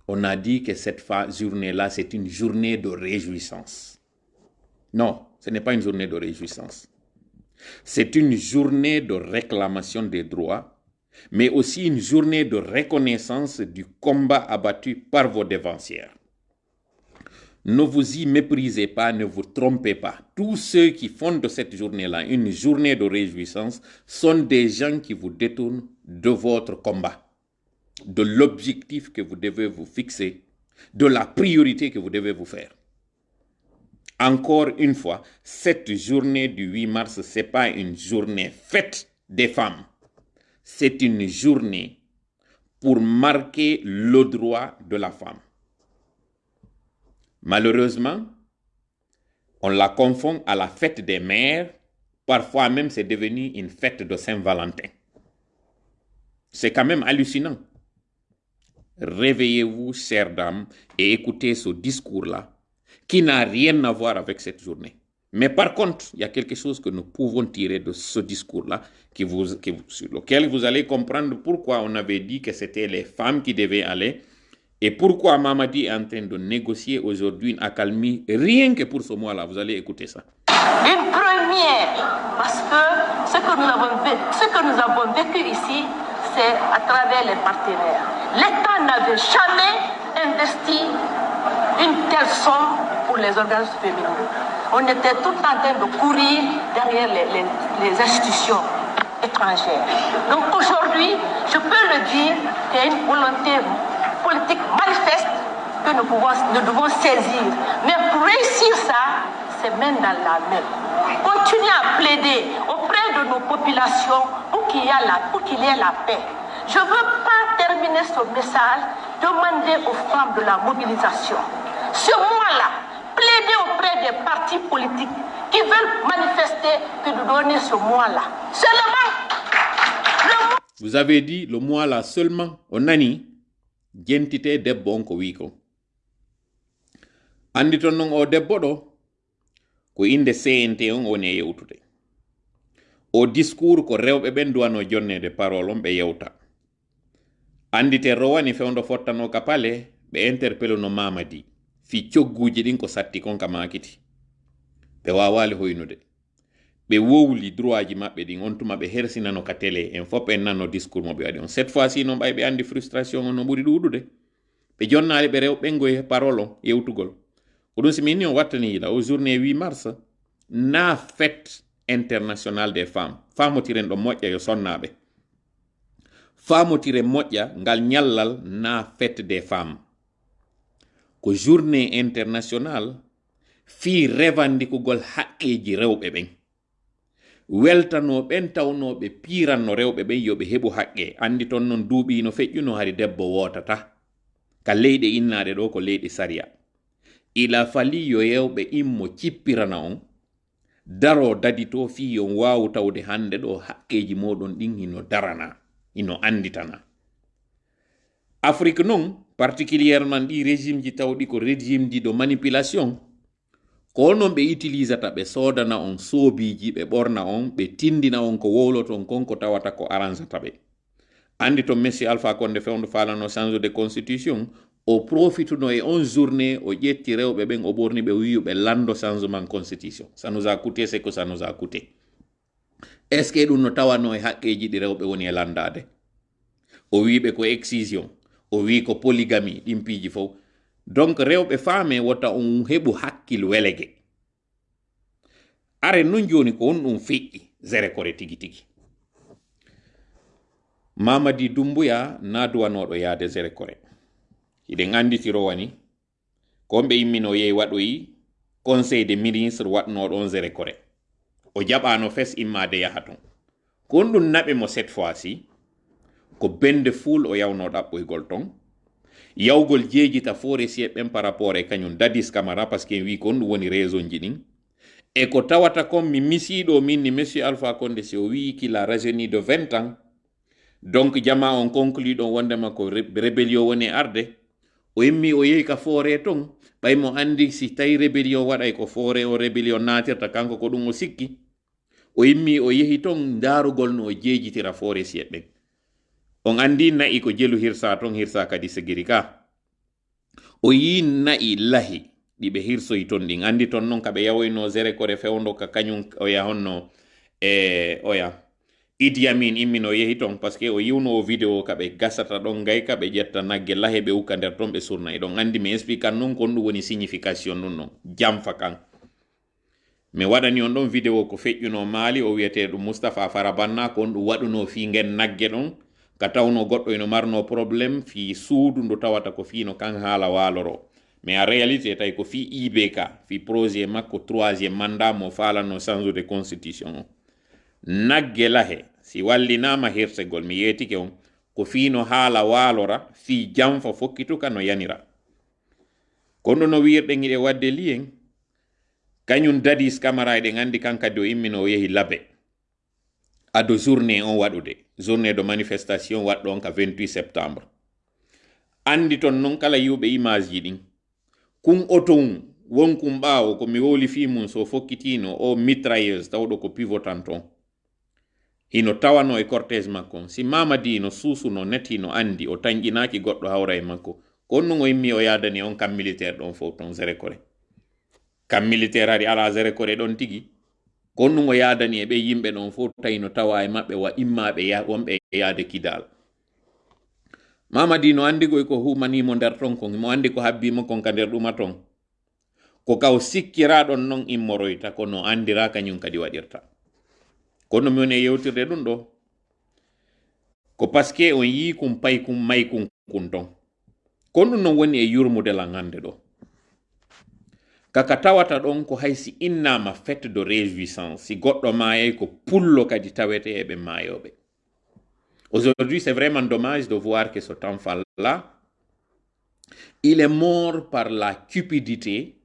on a dit que cette journée-là, c'est une journée de réjouissance. Non, ce n'est pas une journée de réjouissance. C'est une journée de réclamation des droits, mais aussi une journée de reconnaissance du combat abattu par vos dévancières. Ne vous y méprisez pas, ne vous trompez pas. Tous ceux qui font de cette journée-là une journée de réjouissance sont des gens qui vous détournent de votre combat, de l'objectif que vous devez vous fixer, de la priorité que vous devez vous faire. Encore une fois, cette journée du 8 mars, ce n'est pas une journée faite des femmes. C'est une journée pour marquer le droit de la femme. Malheureusement, on la confond à la fête des mères. Parfois même, c'est devenu une fête de Saint-Valentin. C'est quand même hallucinant. Réveillez-vous, chères dames, et écoutez ce discours-là, qui n'a rien à voir avec cette journée. Mais par contre, il y a quelque chose que nous pouvons tirer de ce discours-là, qui vous, sur lequel vous allez comprendre pourquoi on avait dit que c'était les femmes qui devaient aller et pourquoi Mamadi est en train de négocier aujourd'hui une accalmie rien que pour ce mois-là Vous allez écouter ça. Une première, parce que ce que nous avons vécu ici, c'est à travers les partenaires. L'État n'avait jamais investi une telle somme pour les organismes féminins. On était tout en train de courir derrière les, les, institutions étrangères. Donc aujourd'hui, je peux le dire, qu'il y a une volonté politique manifeste que nous, pouvons, nous devons saisir. Mais pour réussir ça, c'est main dans la main. Continuez à plaider auprès de nos populations pour qu'il y, ait la, paix. Je veux ce message, demander aux femmes de la mobilisation. Ce mois-là, plaider auprès des partis politiques qui veulent manifester que de donner ce mois-là. Seulement. Vous avez dit le mois-là seulement, on ko wi ko andi ton non o debbo ɗo ko inde cnt on woni e yewtude o discours ko rewɓe ɓen duwano jonnede parole on yewta andite rowani fewdo fottano ka pale ɓe interpelle no mamadi fi cogguji ɗin ko satti kon ka makiti. Ɓe wawali hoynude ɓe wowli droit ji maɓɓe ɗin on tuma ɓe hersinano ka télé en fof en nanno discours mo ɓe waɗi on cette fois ci noon ɓay ɓe andi frustration on no ɓuri ɗuɗude ɓe jonnali ɓe rew ɓengoye parole on yewtugol ko ɗum simini ni on wattani yiɗa au journée 8 mars na fête international des femmes. Famotiren ɗo moƴƴa yo sonnaɓe faamotire moƴƴa ngal ñallal na fête des femmes. Ko journée international fii revandikugol haqqeeji rewɓe ɓen. Weltanoɓen tawnoɓe piranno rewɓe ɓen yoɓe heɓu haqqe. Andi ton noon duuɓi no feƴƴuno hari debbo wotata ka leyɗe innaɗe ɗo ko leyɗe sariya. Ila fali yo yewɓe immo cippirana on. Daro dadi to fi yon wawu tawde hande ɗo haqqeji moɗon ɗin hino darana. Ino anditana afrique non particulièrement ɗi régime ji tawɗi ko régime ji ɗo manipulation ko non ɓe utilisata ɓe sodana on soobiji ɓe ɓorna on ɓe tindina on ko wowloton kon ko tawata ko arrangata ɓe andi to messi alpha konde fewndo falano change de constitution o profituno e on journée o ƴetti rewɓe ɓen o ɓorni ɓe wiyu ɓe lando changement constitution. Ça nous a coûté c'est que ça nous a coûté est ce que ɗum no tawano e haqqeji ɗi rewɓe woni e landade. O wiɓe ko excision o wi ko polygami ɗimpiji fof donc rewɓe faame wota on heɓu hakkil welege. Are non joni ko won ɗum feƴƴi zere kore tigi tigi. Mamadi dumbuya naduwanoɗo yaade zere kore. Hiɗen anditiro wani komɓe immino yehi waɗoyi conseil de ministre waɗnoɗon on zere kore o jaɓano fes immade yaha ton ko on ɗum naɓe mo cette fois ci ko bende fuul o yawno ɗaɓɓoygol ton. Yawgol jeejita fore sie ɓen par rapport e kañum dadis camara par ce que wi ko ɗum woni raison ji ɗin e ko tawata kon mi misiɗo min monsieur alpha conde si o wi de 20 ans. Donc jama on conclui ɗon wondema rébellion woni arde o yimmi o yehi ka foore ton ɓay mo andi si tawi rébellion waɗay ko foore o rébellion natirta kanko ko ɗum o sikki. O yimmi o yehi ton darugol no o jeejitira foore siyeɓɓen on andi na'i ko jelu hirsa ton hirsa kadi sigiri ka. O yi na'i lahi ɗiɓe hirsoyi ton ɗin andi ton non kaɓe yawoyno zere kore fewndo ka kañum o yahonno e oya idi amin immino yehi ton par ce que o yiwno o vidéo kaɓe gasata ɗon gay kaɓe ƴetta nagge lahe ɓe ukka nder ton ɓe surna e ɗon andi mi expliquan non kon ɗum woni signification nun non jamfa kan mi waɗani on ɗon vidéo ko feƴƴuno maali o wiyete ɗum moustapha farabanna ko on ɗum waɗuno fi gen nagge ɗon ka tawno goɗɗo eno marno probléme fi suudu ndu tawata ko fino kan haala waloro. Mais en réalité tawi ko fi ibk fi projet makko troisiéme mandat mo falano change de constitution o nagge lahe si wallinama hirsegol mi yetike on ko fino haala waalora fi janfa fokkituka no yanira. Kono no wirɗen iɗe wadde liyen kañum dadis camara eɗen andi kan kadi o immino o yehi labe. Ado journée on waɗude journée de manifestation waɗɗo on ka 28 septembre. Andi ton noon kala yiwɓe image ji ɗin. Kum oton wonkum ɓaawo komi woli fi mum so fokkitino o mitrailleuse tawɗo ko pivotan ton hino tawano e cortége makko si mamadi no suusuno neti no andi o tañƴinaki goɗɗo hawra e makko konnu o yimmi o yadani on kam militaire ɗon fof ton zere kore. Kam militaire ari ala zere kore ɗon tigi. Konnu o yadani e ɓe yimɓe ɗon fof tawi no tawa e maɓɓe wa immaɓe wonɓe yaade kidal. Mamadi no andigoy ko humanimo nder ton kon mo andi ko habbimo kon ka nder ɗuma ton ko kaw sikkiraɗon non immoroyta kono andira kañum kadi waɗirta kono mi woni e yewtirde ɗum ɗo ko que on yi kum pay kum may kum kun ton kono ɗum non woni e yurmudelan hande ɗo kaka tawata ɗon ko haysi innama fête de réjouissance. Si goɗɗo mayay ko pullo kadi tawete eɓe mayoɓe aujourd'hui c'est vraiment dommage de voir que ce enfant là il est mort par la cupidité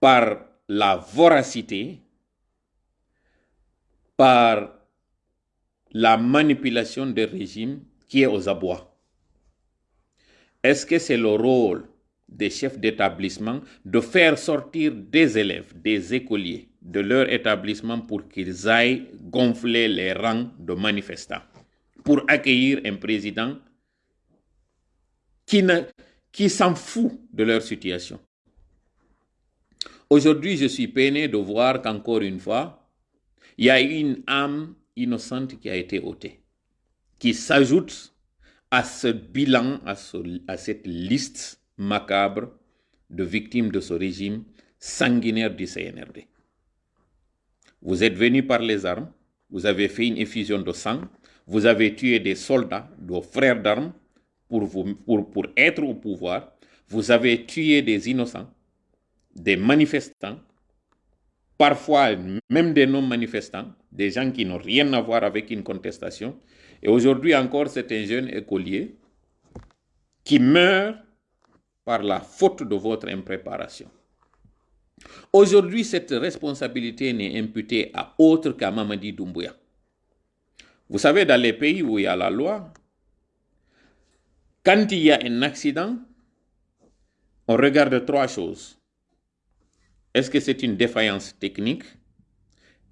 par la voracité par la manipulation des régimes qui est aux abois. Est-ce que c'est le rôle des chefs d'établissement de faire sortir des élèves, des écoliers de leur établissement pour qu'ils aillent gonfler les rangs de manifestants, pour accueillir un président qui, qui s'en fout de leur situation? Aujourd'hui, je suis peiné de voir qu'encore une fois, il y a une âme innocente qui a été ôtée, qui s'ajoute à ce bilan, à, ce, à, cette liste macabre de victimes de ce régime sanguinaire du CNRD. Vous êtes venus par les armes, vous avez fait une effusion de sang, vous avez tué des soldats, vos frères d'armes, pour être au pouvoir, vous avez tué des innocents, des manifestants, parfois même des non-manifestants, des gens qui n'ont rien à voir avec une contestation. Et aujourd'hui encore, c'est un jeune écolier qui meurt par la faute de votre impréparation. Aujourd'hui, cette responsabilité n'est imputée à autre qu'à Mamadi Doumbouya. Vous savez, dans les pays où il y a la loi, quand il y a un accident, on regarde trois choses. Est-ce que c'est une défaillance technique?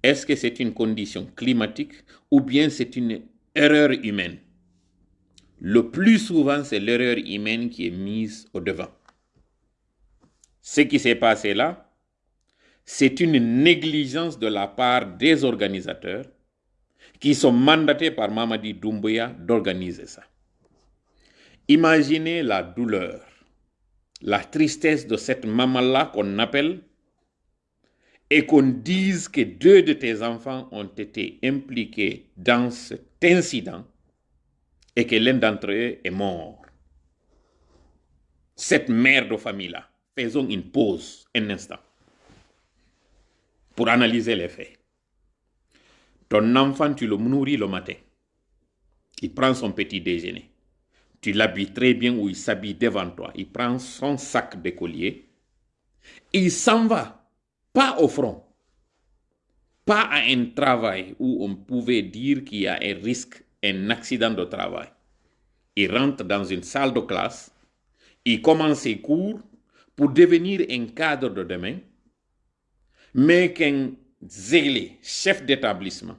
Est-ce que c'est une condition climatique? Ou bien c'est une erreur humaine? Le plus souvent, c'est l'erreur humaine qui est mise au devant. Ce qui s'est passé là, c'est une négligence de la part des organisateurs qui sont mandatés par Mamadi Doumbouya d'organiser ça. Imaginez la douleur, la tristesse de cette maman-là qu'on appelle et qu'on dise que deux de tes enfants ont été impliqués dans cet incident et que l'un d'entre eux est mort. Cette mère de famille-là, faisons une pause un instant pour analyser les faits. Ton enfant, tu le nourris le matin. Il prend son petit déjeuner. Tu l'habilles très bien ou il s'habille devant toi. Il prend son sac d'écolier. Il s'en va, pas au front, pas à un travail où on pouvait dire qu'il y a un risque, un accident de travail. Il rentre dans une salle de classe, il commence ses cours pour devenir un cadre de demain mais qu'un zélé, chef d'établissement,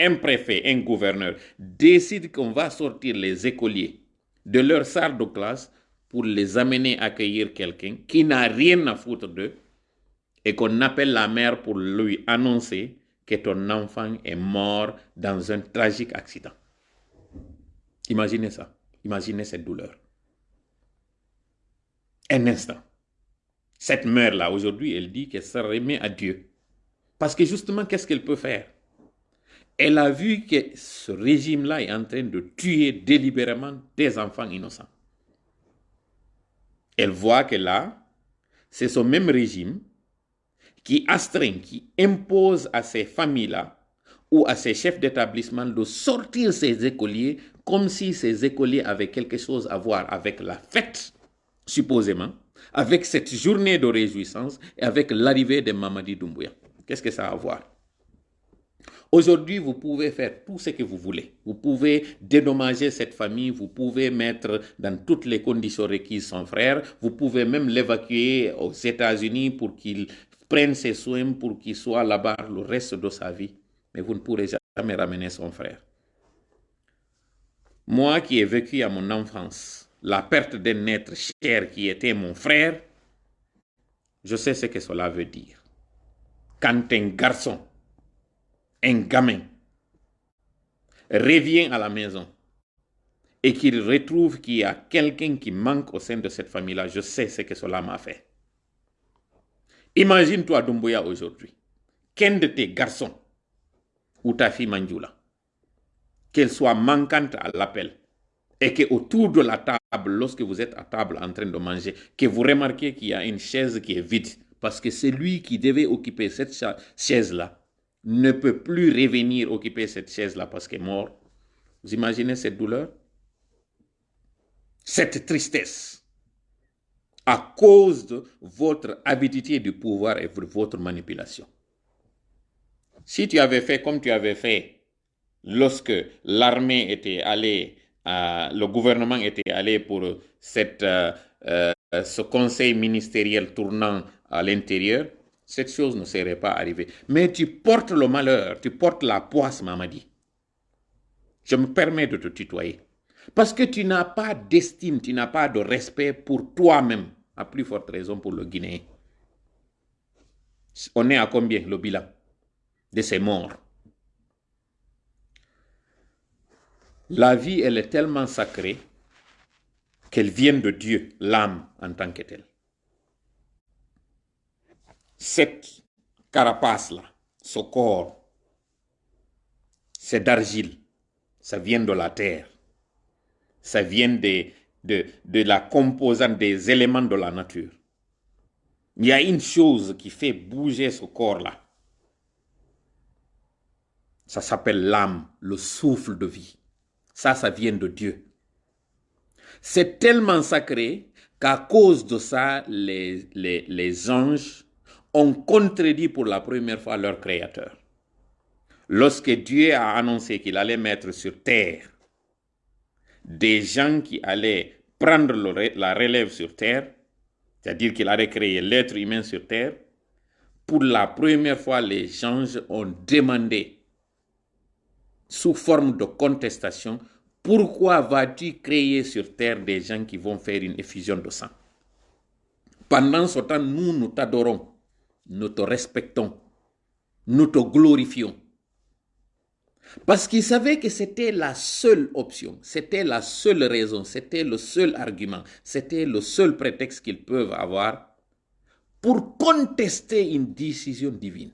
un préfet, un gouverneur décide qu'on va sortir les écoliers de leur salle de classe pour les amener à accueillir quelqu'un qui n'a rien à foutre d'eux et qu'on appelle la mère pour lui annoncer que ton enfant est mort dans un tragique accident. Imaginez ça. Imaginez cette douleur. Un instant. Cette mère-là, aujourd'hui, elle dit qu'elle se remet à Dieu. Parce que justement, qu'est-ce qu'elle peut faire? Elle a vu que ce régime-là est en train de tuer délibérément des enfants innocents. Elle voit que là, c'est ce même régime qui astreint, qui impose à ces familles-là ou à ces chefs d'établissement de sortir ces écoliers comme si ces écoliers avaient quelque chose à voir avec la fête, supposément, avec cette journée de réjouissance et avec l'arrivée de Mamadi Doumbouya. Qu'est-ce que ça a à voir? Aujourd'hui, vous pouvez faire tout ce que vous voulez. Vous pouvez dédommager cette famille, vous pouvez mettre dans toutes les conditions requises son frère, vous pouvez même l'évacuer aux États-Unis pour qu'il prenne ses soins, pour qu'il soit là-bas le reste de sa vie. Mais vous ne pourrez jamais ramener son frère. Moi qui ai vécu à mon enfance la perte d'un être cher qui était mon frère, je sais ce que cela veut dire. Quand un garçon, un gamin, revient à la maison et qu'il retrouve qu'il y a quelqu'un qui manque au sein de cette famille-là, je sais ce que cela m'a fait. Imagine-toi Dumbuya aujourd'hui, qu'un de tes garçons ou ta fille Manjula, qu'elle soit manquante à l'appel, et que autour de la table, lorsque vous êtes à table en train de manger, que vous remarquez qu'il y a une chaise qui est vide, parce que celui qui devait occuper cette chaise-là ne peut plus revenir occuper cette chaise-là parce qu'il est mort. Vous imaginez cette douleur? Cette tristesse à cause de votre avidité du pouvoir et de votre manipulation. Si tu avais fait comme tu avais fait lorsque l'armée était allée euh, le gouvernement était allé pour cette, euh, euh, ce conseil ministériel tournant à l'intérieur, cette chose ne serait pas arrivée. Mais tu portes le malheur, tu portes la poisse, Mamadi. Je me permets de te tutoyer. Parce que tu n'as pas d'estime, tu n'as pas de respect pour toi-même, à plus forte raison pour le Guinéen. On est à combien le bilan de ces morts? La vie, elle est tellement sacrée qu'elle vient de Dieu, l'âme en tant que telle. Cette carapace-là, ce corps, c'est d'argile, ça vient de la terre, ça vient de, de, de la composante des éléments de la nature. Il y a une chose qui fait bouger ce corps-là. Ça s'appelle l'âme, le souffle de vie. Ça, ça vient de Dieu. C'est tellement sacré qu'à cause de ça, les, les, les, anges ont contredit pour la première fois leur créateur. Lorsque Dieu a annoncé qu'il allait mettre sur terre des gens qui allaient prendre la relève sur terre, c'est-à-dire qu'il allait créer l'être humain sur terre, pour la première fois, les anges ont demandé, sous forme de contestation, pourquoi vas-tu créer sur terre des gens qui vont faire une effusion de sang? Pendant ce temps, nous, nous t'adorons, nous te respectons, nous te glorifions. Parce qu'ils savaient que c'était la seule option, c'était la seule raison, c'était le seul argument, c'était le seul prétexte qu'ils peuvent avoir pour contester une décision divine.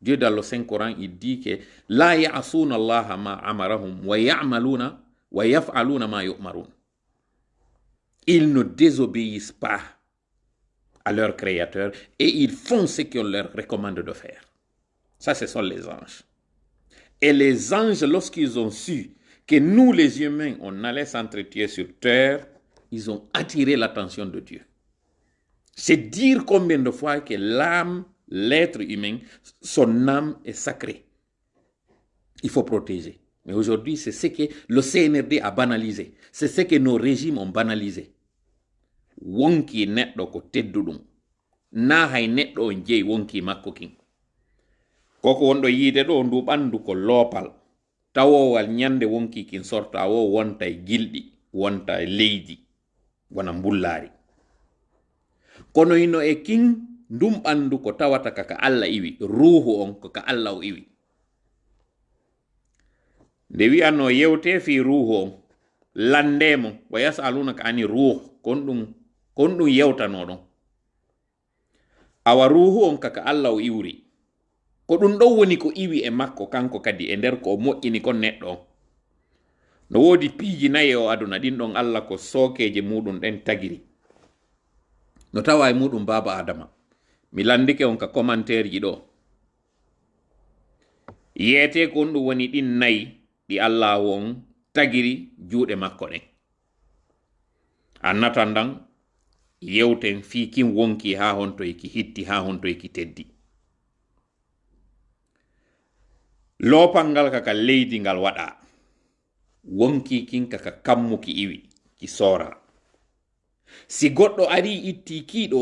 Dieu dans le Saint-Coran, il dit que La ya'asuna Allah ma wa ya'maluna wa yaf'aluna ma yu'marun. Ils ne désobéissent pas à leur créateur et ils font ce qu'on leur recommande de faire. Ça, ce sont les anges. Et les anges, lorsqu'ils ont su que nous, les humains, on allait s'entretuer sur terre, ils ont attiré l'attention de Dieu. C'est dire combien de fois que l'âme, l'être humain, son âme est sacrée. Il faut protéger. Mais aujourd'hui, c'est ce que le CNRD a banalisé. C'est ce que nos régimes ont banalisé. Koko wonɗo yiide ɗo ndu ɓandu ko loopal tawowal ñande wonki kin sorta wo wonta e gilɗi wonta e leydi wona mbullaari kono ino e kin ndum ɓandu ko tawata kaka allah iwi ruhu on ko ka allah o iwi. Nde wi'anno yewte fi ruhu on landemo wa yasalunaka ani ruh kon ɗum kon ɗum yewtano ɗon awa ruhu on kaka allah o iwri ko ɗum ɗon woni ko iwi e makko kanko kadi e nder ko o moƴƴini kon neɗɗo. On no woodi piiji nayi o aduna ɗin ɗon allah ko sookeje muɗum ɗen tagiri. No tawa e muɗum baba adama mi landike on ka commentaire ji ɗo. Yeete ko on ɗum woni ɗin nayi ɗi allah won tagiri juuɗe makko ɗen annatan dan yewten fi kin wonki ha honto eki hitti ha honto eki teddi lopal ngal kaka leydi ngal waɗa wonki kin kaka kammuki iwi ki sora. Si goɗɗo ari itti kiɗo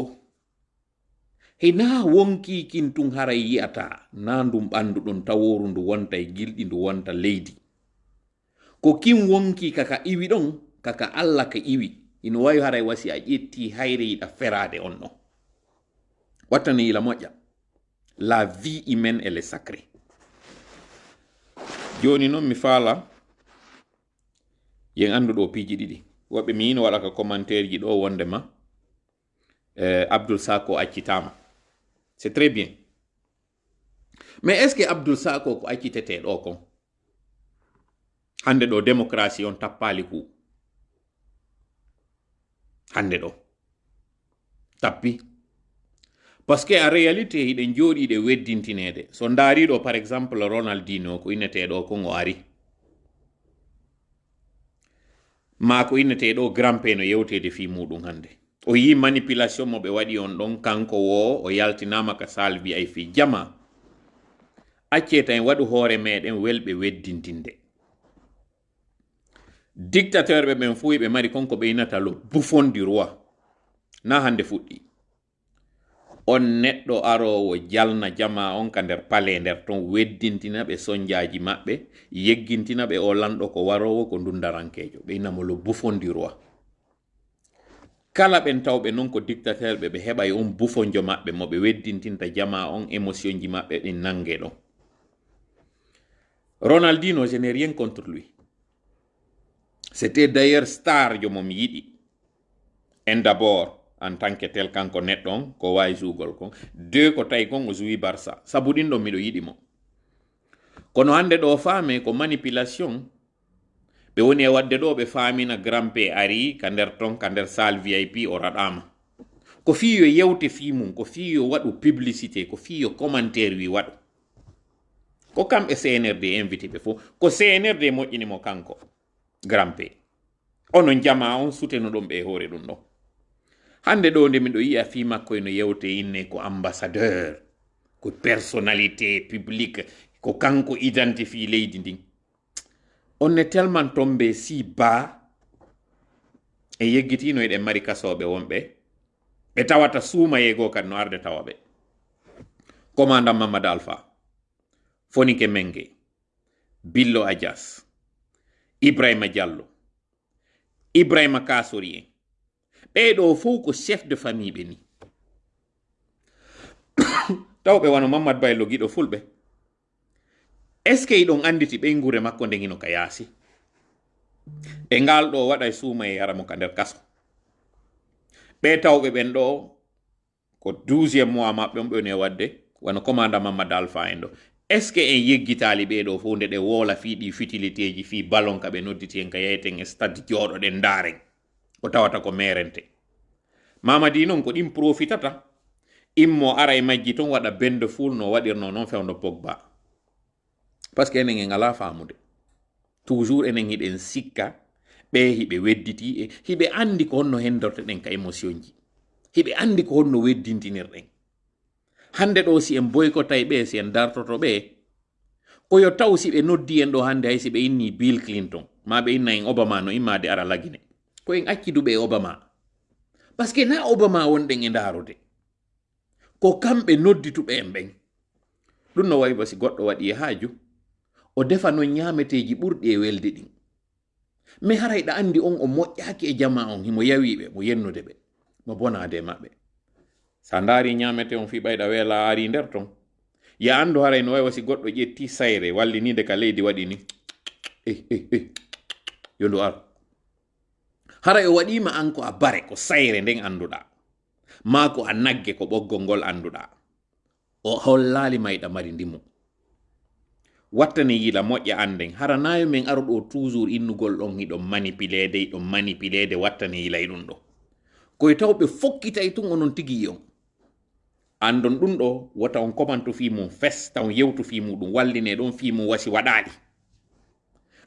hena wonki kin tun haray yi'ata na ndum ɓandu ɗon taworu ndu wonta e gilɗi ndu wonta leydi ko kin wonki kaka iwi ɗon kaka allah ka iwi ina wawi haray wasi a ƴetti hayre yiɗa ferade on ɗon wattani yila moƴƴa la vie humaine elle sacrée joni noon mi faala yen andu ɗo piiji ɗiɗi. Woɓɓe mi yino waɗa ka commentaire ji ɗo wonde ma eh, abdoul sako accitama c'est très bien. Mais est ce que abdoul sako ko accitete ɗo kon? Hande ɗo démocratie on tappali ku hande ɗo. Tappi par ce que en réalité hiɗen jooɗi ɗe weddintineede. So ndaariɗo par exemple ronaldino ko inneteeɗo ko ngo ari. Ma ko inneteeɗo grampe no yewtede fi muɗum hannde. O yi manipulation mo ɓe waɗi on ɗon kanko wo o yaltinama ka salvi ay fi jama. Acce tan waɗu hoore meɗen welɓe weddintinde. Dictateur ɓe ɓen fuu ɓe mari konko ɓe inata lo bufondi roi na hannde fuɗɗi. on neɗɗo arowo jalna jama on ka nder pale nder ton weddintina ɓe sonjaji maɓɓe yeggintina ɓe o lanɗo ko warowo ko dundarankejo ɓe inamolo bufondirwa. Kala ɓen tawɓe noon ko dictateur ɓe ɓe heɓay on bufonjo maɓɓe mo ɓe weddintinta jama on émotion ji maɓɓe ɗin nange ɗon ronaldino je n'ai rien contre lui. C'était d'ailleurs star jo mo mi yiɗi. En d'abord en tant que tel kanko neɗɗo on ko wawi jugol kon. Deux ko tawi kon o suwi barça. Sabu ɗin ɗon miɗo yiɗi mo. Kono hande ɗo faame ko manipulation ɓe woni e wadde ɗo ɓe faamina grand p ari ka nder ton ka nder sal vip o raɗama ko fi yo yewte fi mum ko fi yo waɗu publicité ko fi yo commentaire wi waɗu. Ko kamɓe cnrd invité ɓe fof ko cnrd moƴƴinimo kanko grand p onon jama on suteno ɗum ɓe hoore ɗum ɗon hande ɗo nde miɗo yi'a fi makko eno yewte inne ko ambassadeur ko personnalité publique ko kanko identifie leydi ndin. On ne tellement tombe si baa en yeggitino eɗen mari kasoɓe wonɓe ɓe tawata suuma yeego kadi no arde tawa ɓe commandant mamadou alpha fonike menge. Billo adias ibrahima diallo ibrahima kasori en ɓeyɗo fof ko chef de famille ɓe ni. Taw ɓe wano mammad baylo giɗo fulɓe. Est ce que iɗon anditi ɓey gure makko ndegino ka yaasi? E ngal ɗo waɗa e suuma e yaramo ka nder kaso. Ɓe tawɓe ɓen ɗo ko douziéme mois maɓɓe on ɓewne wadde wano commandant mamadou alpha en ɗo. Est ce que en yeggitali ɓeɗo fof nde ɗe woola fii ɗi futilité ji fii ballon ka ɓe nodditi en ka yeyten e stade jooɗoɗen ndaren o tawata ko merente mamadi noon ko ɗin profitata immo ara e majji ton waɗa bende ful no waɗirno noon fewno pogba. Par ce que enen en ala famude toujours enen hiɗen sikka ɓe hiɓe wedditi e hiɓe andi ko honno hendorteɗen ka émotion ji. Hiɓe andi ko honno weddintinirɗen. Hande ɗo si en boykota e ɓe si en dartoto ɓe koyo taw si ɓe noddi en ɗo hande hay si ɓe inni bill clinton. Ma ɓe inna en obama no immade ara lagine. ko en acciduɓe obama. Par ce que na obama wonɗen e ndarude. Ko kamɓe noddituɓe en ɓen. Ɗum no wawi basi goɗɗo waɗi e haaju. O defa non ñameteji ɓurɗi e welde ɗin. Mais harayɗa andi on o moƴƴaki e jama on himo yawiɓe mo yennude ɓe mo bonade e maɓɓe. Sa ndaari ñamete on fi ɓayɗa weela ari nder ton. Ya andu haray no wawi wasi goɗɗo ƴetti sayre wallinide ka leydi waɗi ni. Eh, eh, eh. Ey ey ey yondu ar hara e waɗima an ko a bare ko sayre nden anduɗa ma ko a nagge ko ɓoggol ngol anduɗa o hollali mayɗa mari ndimu. Wattane yila moƴƴa anden hara nayo min aro ɗo toujours innugol ɗon hiɗon manipilede iɗon manipilede wattane yila ɗum ɗo. Koye taw ɓe fokkitay tun onon tigi on. Andon ɗum ɗo wota on komanto fi mum fes taw yewtu fi muɗum walline ɗon fi mum wasi waɗali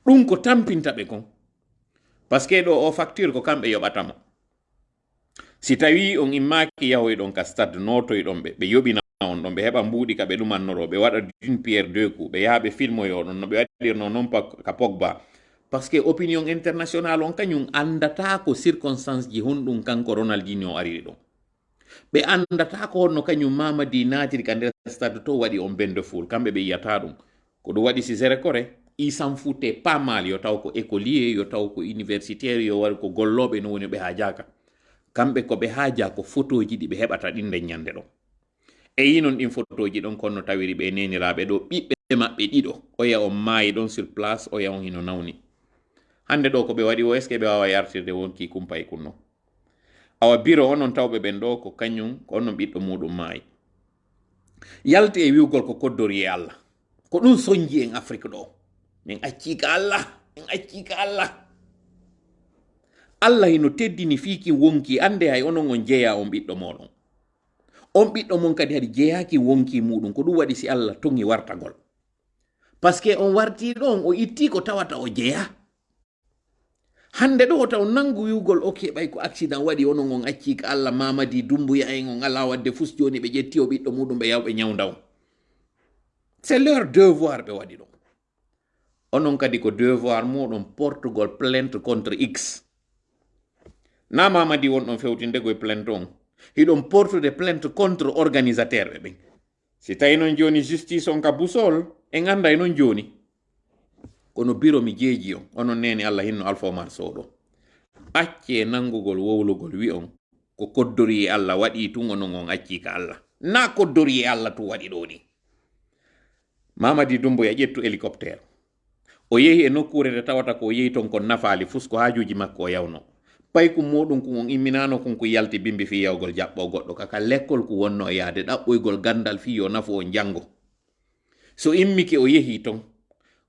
ɗum ko tampinta ɓe kon. Par ce ɗo o facture ko kamɓe yoɓatamo. Si tawi on immaki yahoyɗon ka stade notoyɗon ɓe ɓe yoɓina on ɗon ɓe heɓa mbuuɗi ka ɓe ɗumannoro ɓe waɗa d'une pierre deux coup ɓe yaha ɓe filmoyo ɗon no ɓe waɗirno noon ka pogba. Parce que opinion international on kañum andata ko circonstance ji honɗum kanko ronaldinio ariri ɗon. Ɓe andata ko honno kañum mamadi natiri ka nder stade to waɗi on bende ful kamɓe ɓe yiyata ɗum. Ko ɗum waɗi sisere kore isan fute pas mal yo taw ko écolier yo taw ko universitaire yo wari ko golloɓe no woni ɓe ha jaka kamɓe ko ɓe haaja ko photoji ɗi ɓe heɓata ɗin nden ñande ɗo e yinon ɗin photoji ɗon konno tawiri ɓe neniraɓe ɗo ɓiɓɓe maɓɓe ɗiɗo oya on maayi ɗon sur place oya on hino nawni. Hande ɗo ko ɓe waɗi o est ce que ɓe wawa yartirde wonki kumpa e kunno. Awa biro onon tawɓe ɓen ɗo ko kañum ko onnon ɓiɗɗo muɗum maayi yalti e wiwgol ko koddori e allah. Ko ɗum soñji en afrique ɗo min accika allah min accika allah. Allah hino teddini fiiki wonki ande hay onon on jeeya on ɓiɗɗo moɗon on ɓiɗɗo mon kadi hadi jeeyaki wonki muɗum ko ɗum waɗi si allah toŋi wartagol par ce que on warti ɗon o itti ko tawata o jeeya hande ɗo taw nangu wiwgol ok ɓay ko accident waɗi onon on acci ka allah mamadi dumbuya en on ala wadde fus joni ɓe ƴetti o ɓiɗɗo muɗum ɓe ñawda on c'est leur devoir ɓe waɗi ɗum onon kadi ko devoir muɗum portugol plainte contre x. Na mamadi wonɗon fewtinde koye plainte on. Hiɗon portude plainte contre organisateur ɓe ɓen si tawi joni justice on ka busol en anda e noon joni. Kono biro mi jeeji on. Onon neni allah hinno alpha omar soɗo acce nangugol wowlugol wi on. Ko koddori e allah waɗi tun onon on acci ka allah. Na koddori e tun waɗi ɗo ni mamadi dumboya ƴettu hélicoptére o yehi e nokkurede tawata ko yehi ton kon nafaali fusko ko hajuji makko o yawno. Pay ko muɗum ko on imminano kon ko yalti bimbi fi yawgol jaɓɓo goɗɗo. Kaka lekkol ko wonno e yaade ɗaɓɓoygol gandal fi yo nafu o jango so immike o yehi ton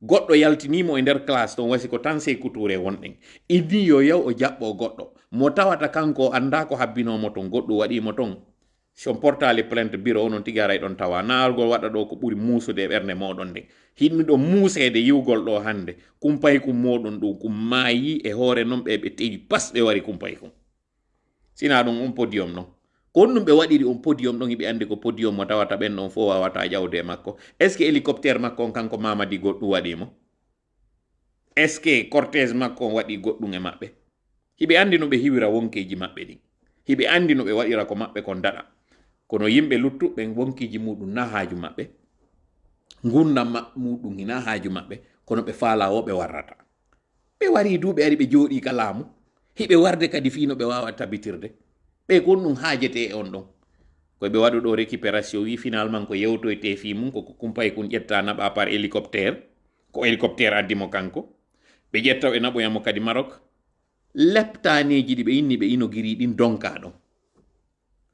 goɗɗo yaltinimo e nder classe ton wasi ko tan sey couture wonɗen. Idi yo yaw o jaɓɓo goɗɗo. Mo tawata kanko anda ko habbinomo ton goɗɗum waɗimo ton son portali plainte bureau onon tigi aray ɗon tawa. Naargol waɗa ɗo ko ɓuri muusude e ɓernde moɗon nde. Hinmiɗo muusede yiwgol ɗo hande kumpay kum moɗon ɗum kum maayi e hoore noon ɓe ɓe tewi pas ɓe wari kumpay kum. Sina ɗum on podium ɗon ko on ɗum ɓe waɗiri on podium ɗon hiɓe andi ko podium mo tawata ɓen ɗon fof wawata ƴawde makko. Est ce que hélicoptére makko on kanko mamadi goɗɗum waɗimo est ce que cortège makko on waɗi goɗɗum e maɓɓe? Hiɓe andi no ɓe hiwira wonkeji maɓɓe ɗin. Hiɓe andi no ɓe waɗira ko maɓɓe kon daɗa kono yimɓe luttuɓe wonkiji muɗum na haaju maɓɓe gurdam muɗum hina haaju maɓɓe kono ɓe faala o ɓe warrata. Ɓe wari du ari ɓe jooɗi ka laamu hiɓe warde kadi fino ɓe wawa tabitirde ɓe kon ɗum haajete e on ɗon. Koye ɓe waɗu ɗo récupération wi finalement ko yewtoyte fi mum koko kumpay kun ƴetta naɓa par hélicoptère ko hélicoptère addimo kanko. Ɓe ƴetta ɓe naɓoyamo kadi marok. Leptaneji ɗi ɓe inni ɓe inogiri ɗin donka ɗon.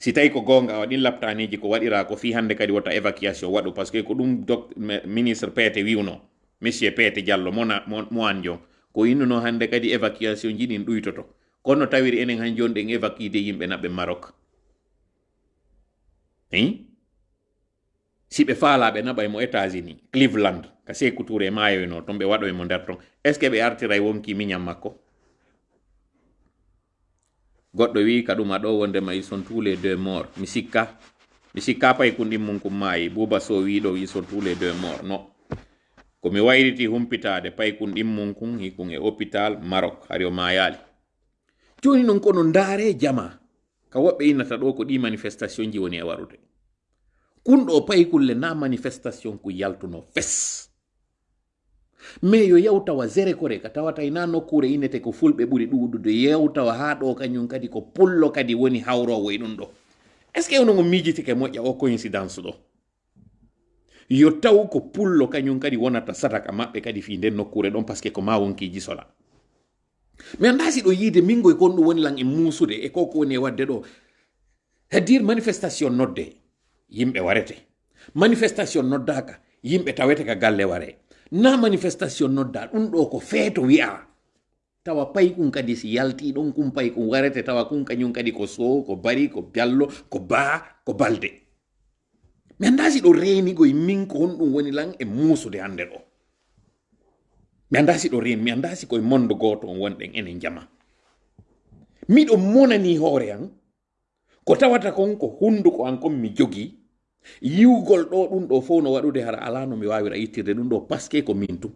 Si tawi ko gonga waɗin ɗin laptaneji ko waɗira ko fi hande kadi wota évacuation waɗu par ce que ko ɗum ministre peete wiwno monsieur peete diallo mona mo an jon ko innuno hande kadi évacuation ji ɗin ɗuytoto kono tawiri enen han joni ɗen évacuide yimɓe naɓe maroc i si ɓe faalaɓe naɓa mo états-unis cleveland ka sekou e mayoyno ton ɓe waɗoymo nder ton est ce que ɓe artira e wonki miñam makko goɗɗo wi ka ɗum aɗo wondema ils sont tous les deux morts mi sikka mi sikka pay kun ɗin mum kum maayi bouba so wi ɗo ils sont tous les deux morts no. Ko mi wayriti humpitade pay kun ɗin mum kun hikun e hôpital marok. Hari o mayali. Joni non kono ndaare jama. Ka woɓɓe innata ɗo ko ɗi manifestation ji woni e warude kunɗo pay kulle na manifestation ku yaltuno fes mais yo yewtawa zere kore ka tawata ina nokkure teko ko fulɓe ɓuri ɗuɗude yewtawa ha ɗo kañum kadi ko pullo kadi woni hawrowo e ɗum ɗo est ce que onogo miijitike moƴƴa o coïncidence ɗo yo taw ko pullo kañum kadi wonata sataka maɓɓe kadi fi nden nokkure ɗon par ce que ko ma wonkiji sola mi anda si ɗo yiide mingo e kon woni lan e muusude e koko woni wadde ɗo c'est-à-dire manifestation nodde yimɓe warete. Manifestation noddaka yimɓe tawete ka galle ware na manifestation nodda ɗum ɗo ko feeto wi'a tawa pay kun kadi si yalti ɗon kum pay kum warete tawa kum kañum kadi ko sow ko bari ko biallo ko baa ko balde. Mi andasi ɗo reenigoye min ko honɗum woni lan e muusude hande ɗo mi andasi ɗo reen mi andasi koye mondo goto on wonɗen enen jama miɗo monani hoore an ko tawata kon ko hunduko an kon mi jogii yiwgol ɗo ɗum ɗo fof no waɗude hara ala no mi wawira yittirde ɗum ɗo paske ko min tum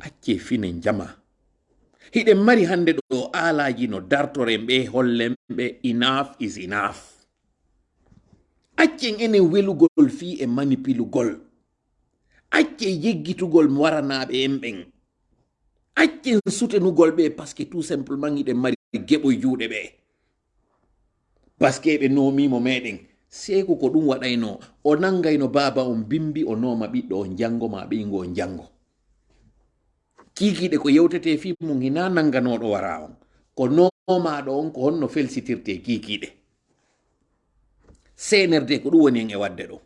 acce fine jama hiɗen mari hande ɗo alaji no dartoren ɓe hollen ɓe enough is enough. Accen enen welugol fi e manipilugol. Acce yeggitugol waranaɓe en ɓen accen sutenugol ɓe parce que tout simplement iɗen mari geɓo juuɗe ɓe. Que ɓe nomimo meɗen seeko ko ɗum waɗayno o nangayno baba on bimbi o nooma ɓiɗɗo on jango ma ɓiygo on jango kikiɗe ko yewtete fi mum hina nanganoɗo wara on. Ko nomaɗo on ko honno felsitirte kikiɗe senerde ko ɗum woni en e wadde ɗo.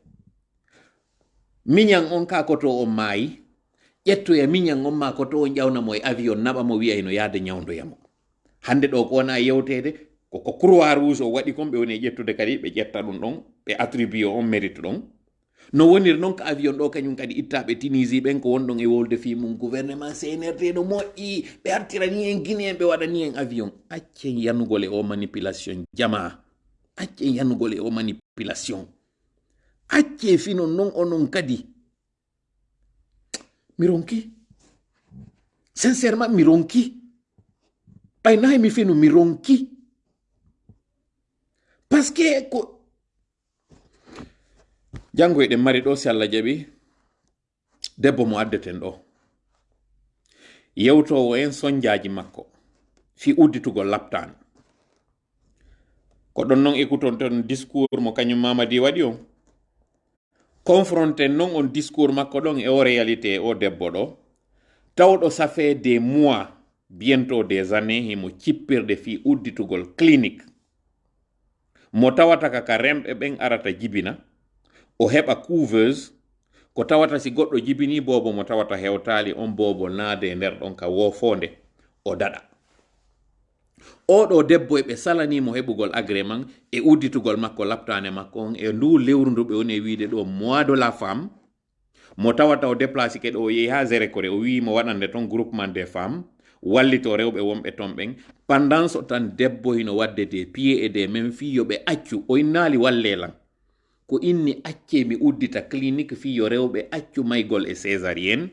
Miñan on ka koto on maayi ƴettoya miñan on ma koto on ƴawnamo e avion naɓa mo wiyayno yaade ñawdoyamo hande ɗo ko wona yewtede koko croix rouge o waɗi kon ɓe woni e ƴettude kadi ɓe ƴetta ɗum ɗon ɓe attribue on mérite ɗon. No woniri noon ko avion ɗo kañum kadi ittaɓe tunisie ɓen ko wonɗon e wolde fi mum gouvernement cnrd no moƴƴi. Ɓe artirani en guine en ɓe waɗani en avion. Accen yanugole o manipulation jama accen yanugole o manipulation. Acce finon non onon kadi. Mi ronki. Sincèrement mi ronki. Ɓaynayi mi fino mi ronki parce que ko janngo eɗen mari ɗo si allah jaɓi debbo mo addeten ɗo. Yewtowo en sonjaji makko fi udditugo laptan ko ɗon noon écouton e ton discours mo kañum mamadi waɗi on. Confronté noon on discours makko ɗon e o réalité o debbo ɗo. Tawɗo safe des mois bientôt des années himo cippirde fi udditugol clinique. mo tawata ka ka remɓe ɓen arata jibina o heɓa couveuse ko tawata si goɗɗo jibini bobo mo tawata hewtali on bobo naade e nder ɗon ka wofonde o daɗa. Oɗo debbo e ɓe salanimo heɓugol agrément e udditugol makko laptane makko on e ndu lewru ndu ɓe woni e wiide ɗo mois de la femme. Mo tawata o déplace ke ɗo o yeehi ha gérécoré o wimo waɗande ton groupement des femmes. Wallito rewɓe wonɓe ton ɓen. Pendant so tan debbo ino wadde des pieds et des men fi yoɓe accu. O innali wallelan ko inni acce mi uddita clinique fi yo rewɓe accu maygol e césarienne.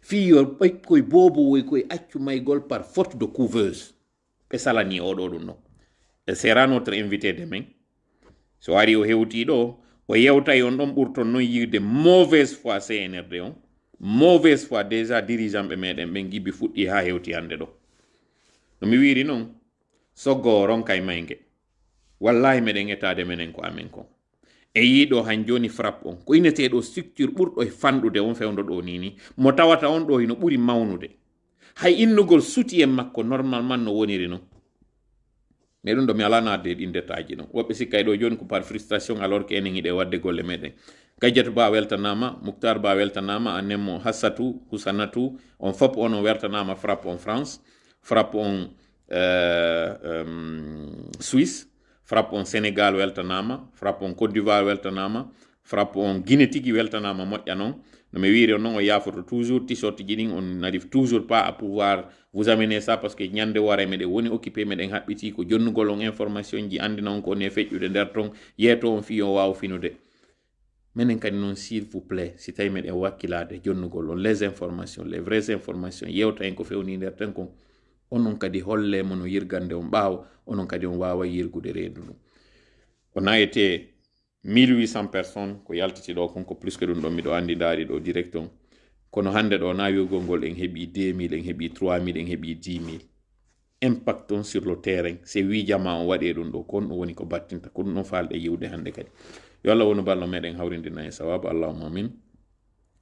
Fi yo bobo boobo woy koye accu maygol par faute de couveuse. Ɓe salani oɗo ɗum no. E sera notre invité demain. So ari o hewti ɗo o yewtay on ɗon ɓurton noon yirde mauvaise foi cnrd on mauvaise foi déjà dirigeant ɓe meɗen ɓen gibi fuɗɗi ha hewti hande ɗo. No mi wiri noon soggo ronka e mayge wallahi meɗen etade menen ko amen kon. E yiɗo han joni frappe on. Ko ineteɗo structure ɓurɗo e fanɗude on fewdo ɗo nini mo tawata on ɗo e hino ɓuri mawnude. Hay innugol suti en makko normalement no woniri noon mais ɗum ɗo mi ala adde ɗin détaji ɗon woɓɓe sikkay ɗo joni ko par frustration alors que enen yiɗe wadde golle meɗen gadjatu ba weltanama mouctar ba weltanama a annenmo hassatou husanatou on fop on o wertanama frappe on france frappe on um, suisse frappe on sénégal weltanama frappe on côte d'ivoire weltanama frappe on guine tigui weltanama moƴƴa noon no mi wiri on noon o yafoto toujours t-shirt ji on n'arrive toujours pas à pouvoir vous amener ça parce que ñande wara meɗen woni occupé meɗen haɓɓiti ko jonnugol on information ji andina on ko woni e feƴƴude nder ton. Yeeto on fi on wawa finude. Minen kadi noon s'il vous plaît si tawi meɗen wakkilade jonnugol on les informations les vraies informations yewta en ko fewni nder ten kon. Onon kadi hollemo no yirgande on ɓaawa onon kadi on wawa yirgude reedu ɗum o nayete 1800 personnes ko yaltiti ɗo konko plus que ɗum ɗon miɗo andi daari ɗo direct on. Kono hande ɗo nawirgol ngol en hebi 2000 en hebi 3000 en hebi 10000 impact on sur le terrain se wi jama on waɗe ɗum ɗo kon woni ko battinta ko ɗum ɗon falɗe yiwde hande kadi. Yo allah wonu ballo meɗen hawrindina e sawabu allahuma amin.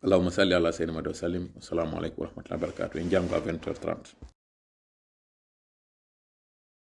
Allahuma salli ala seydina madi wa sallim. Assalamu aleykum wa rahmatullahi wa barakatuh en jango à 20 h 30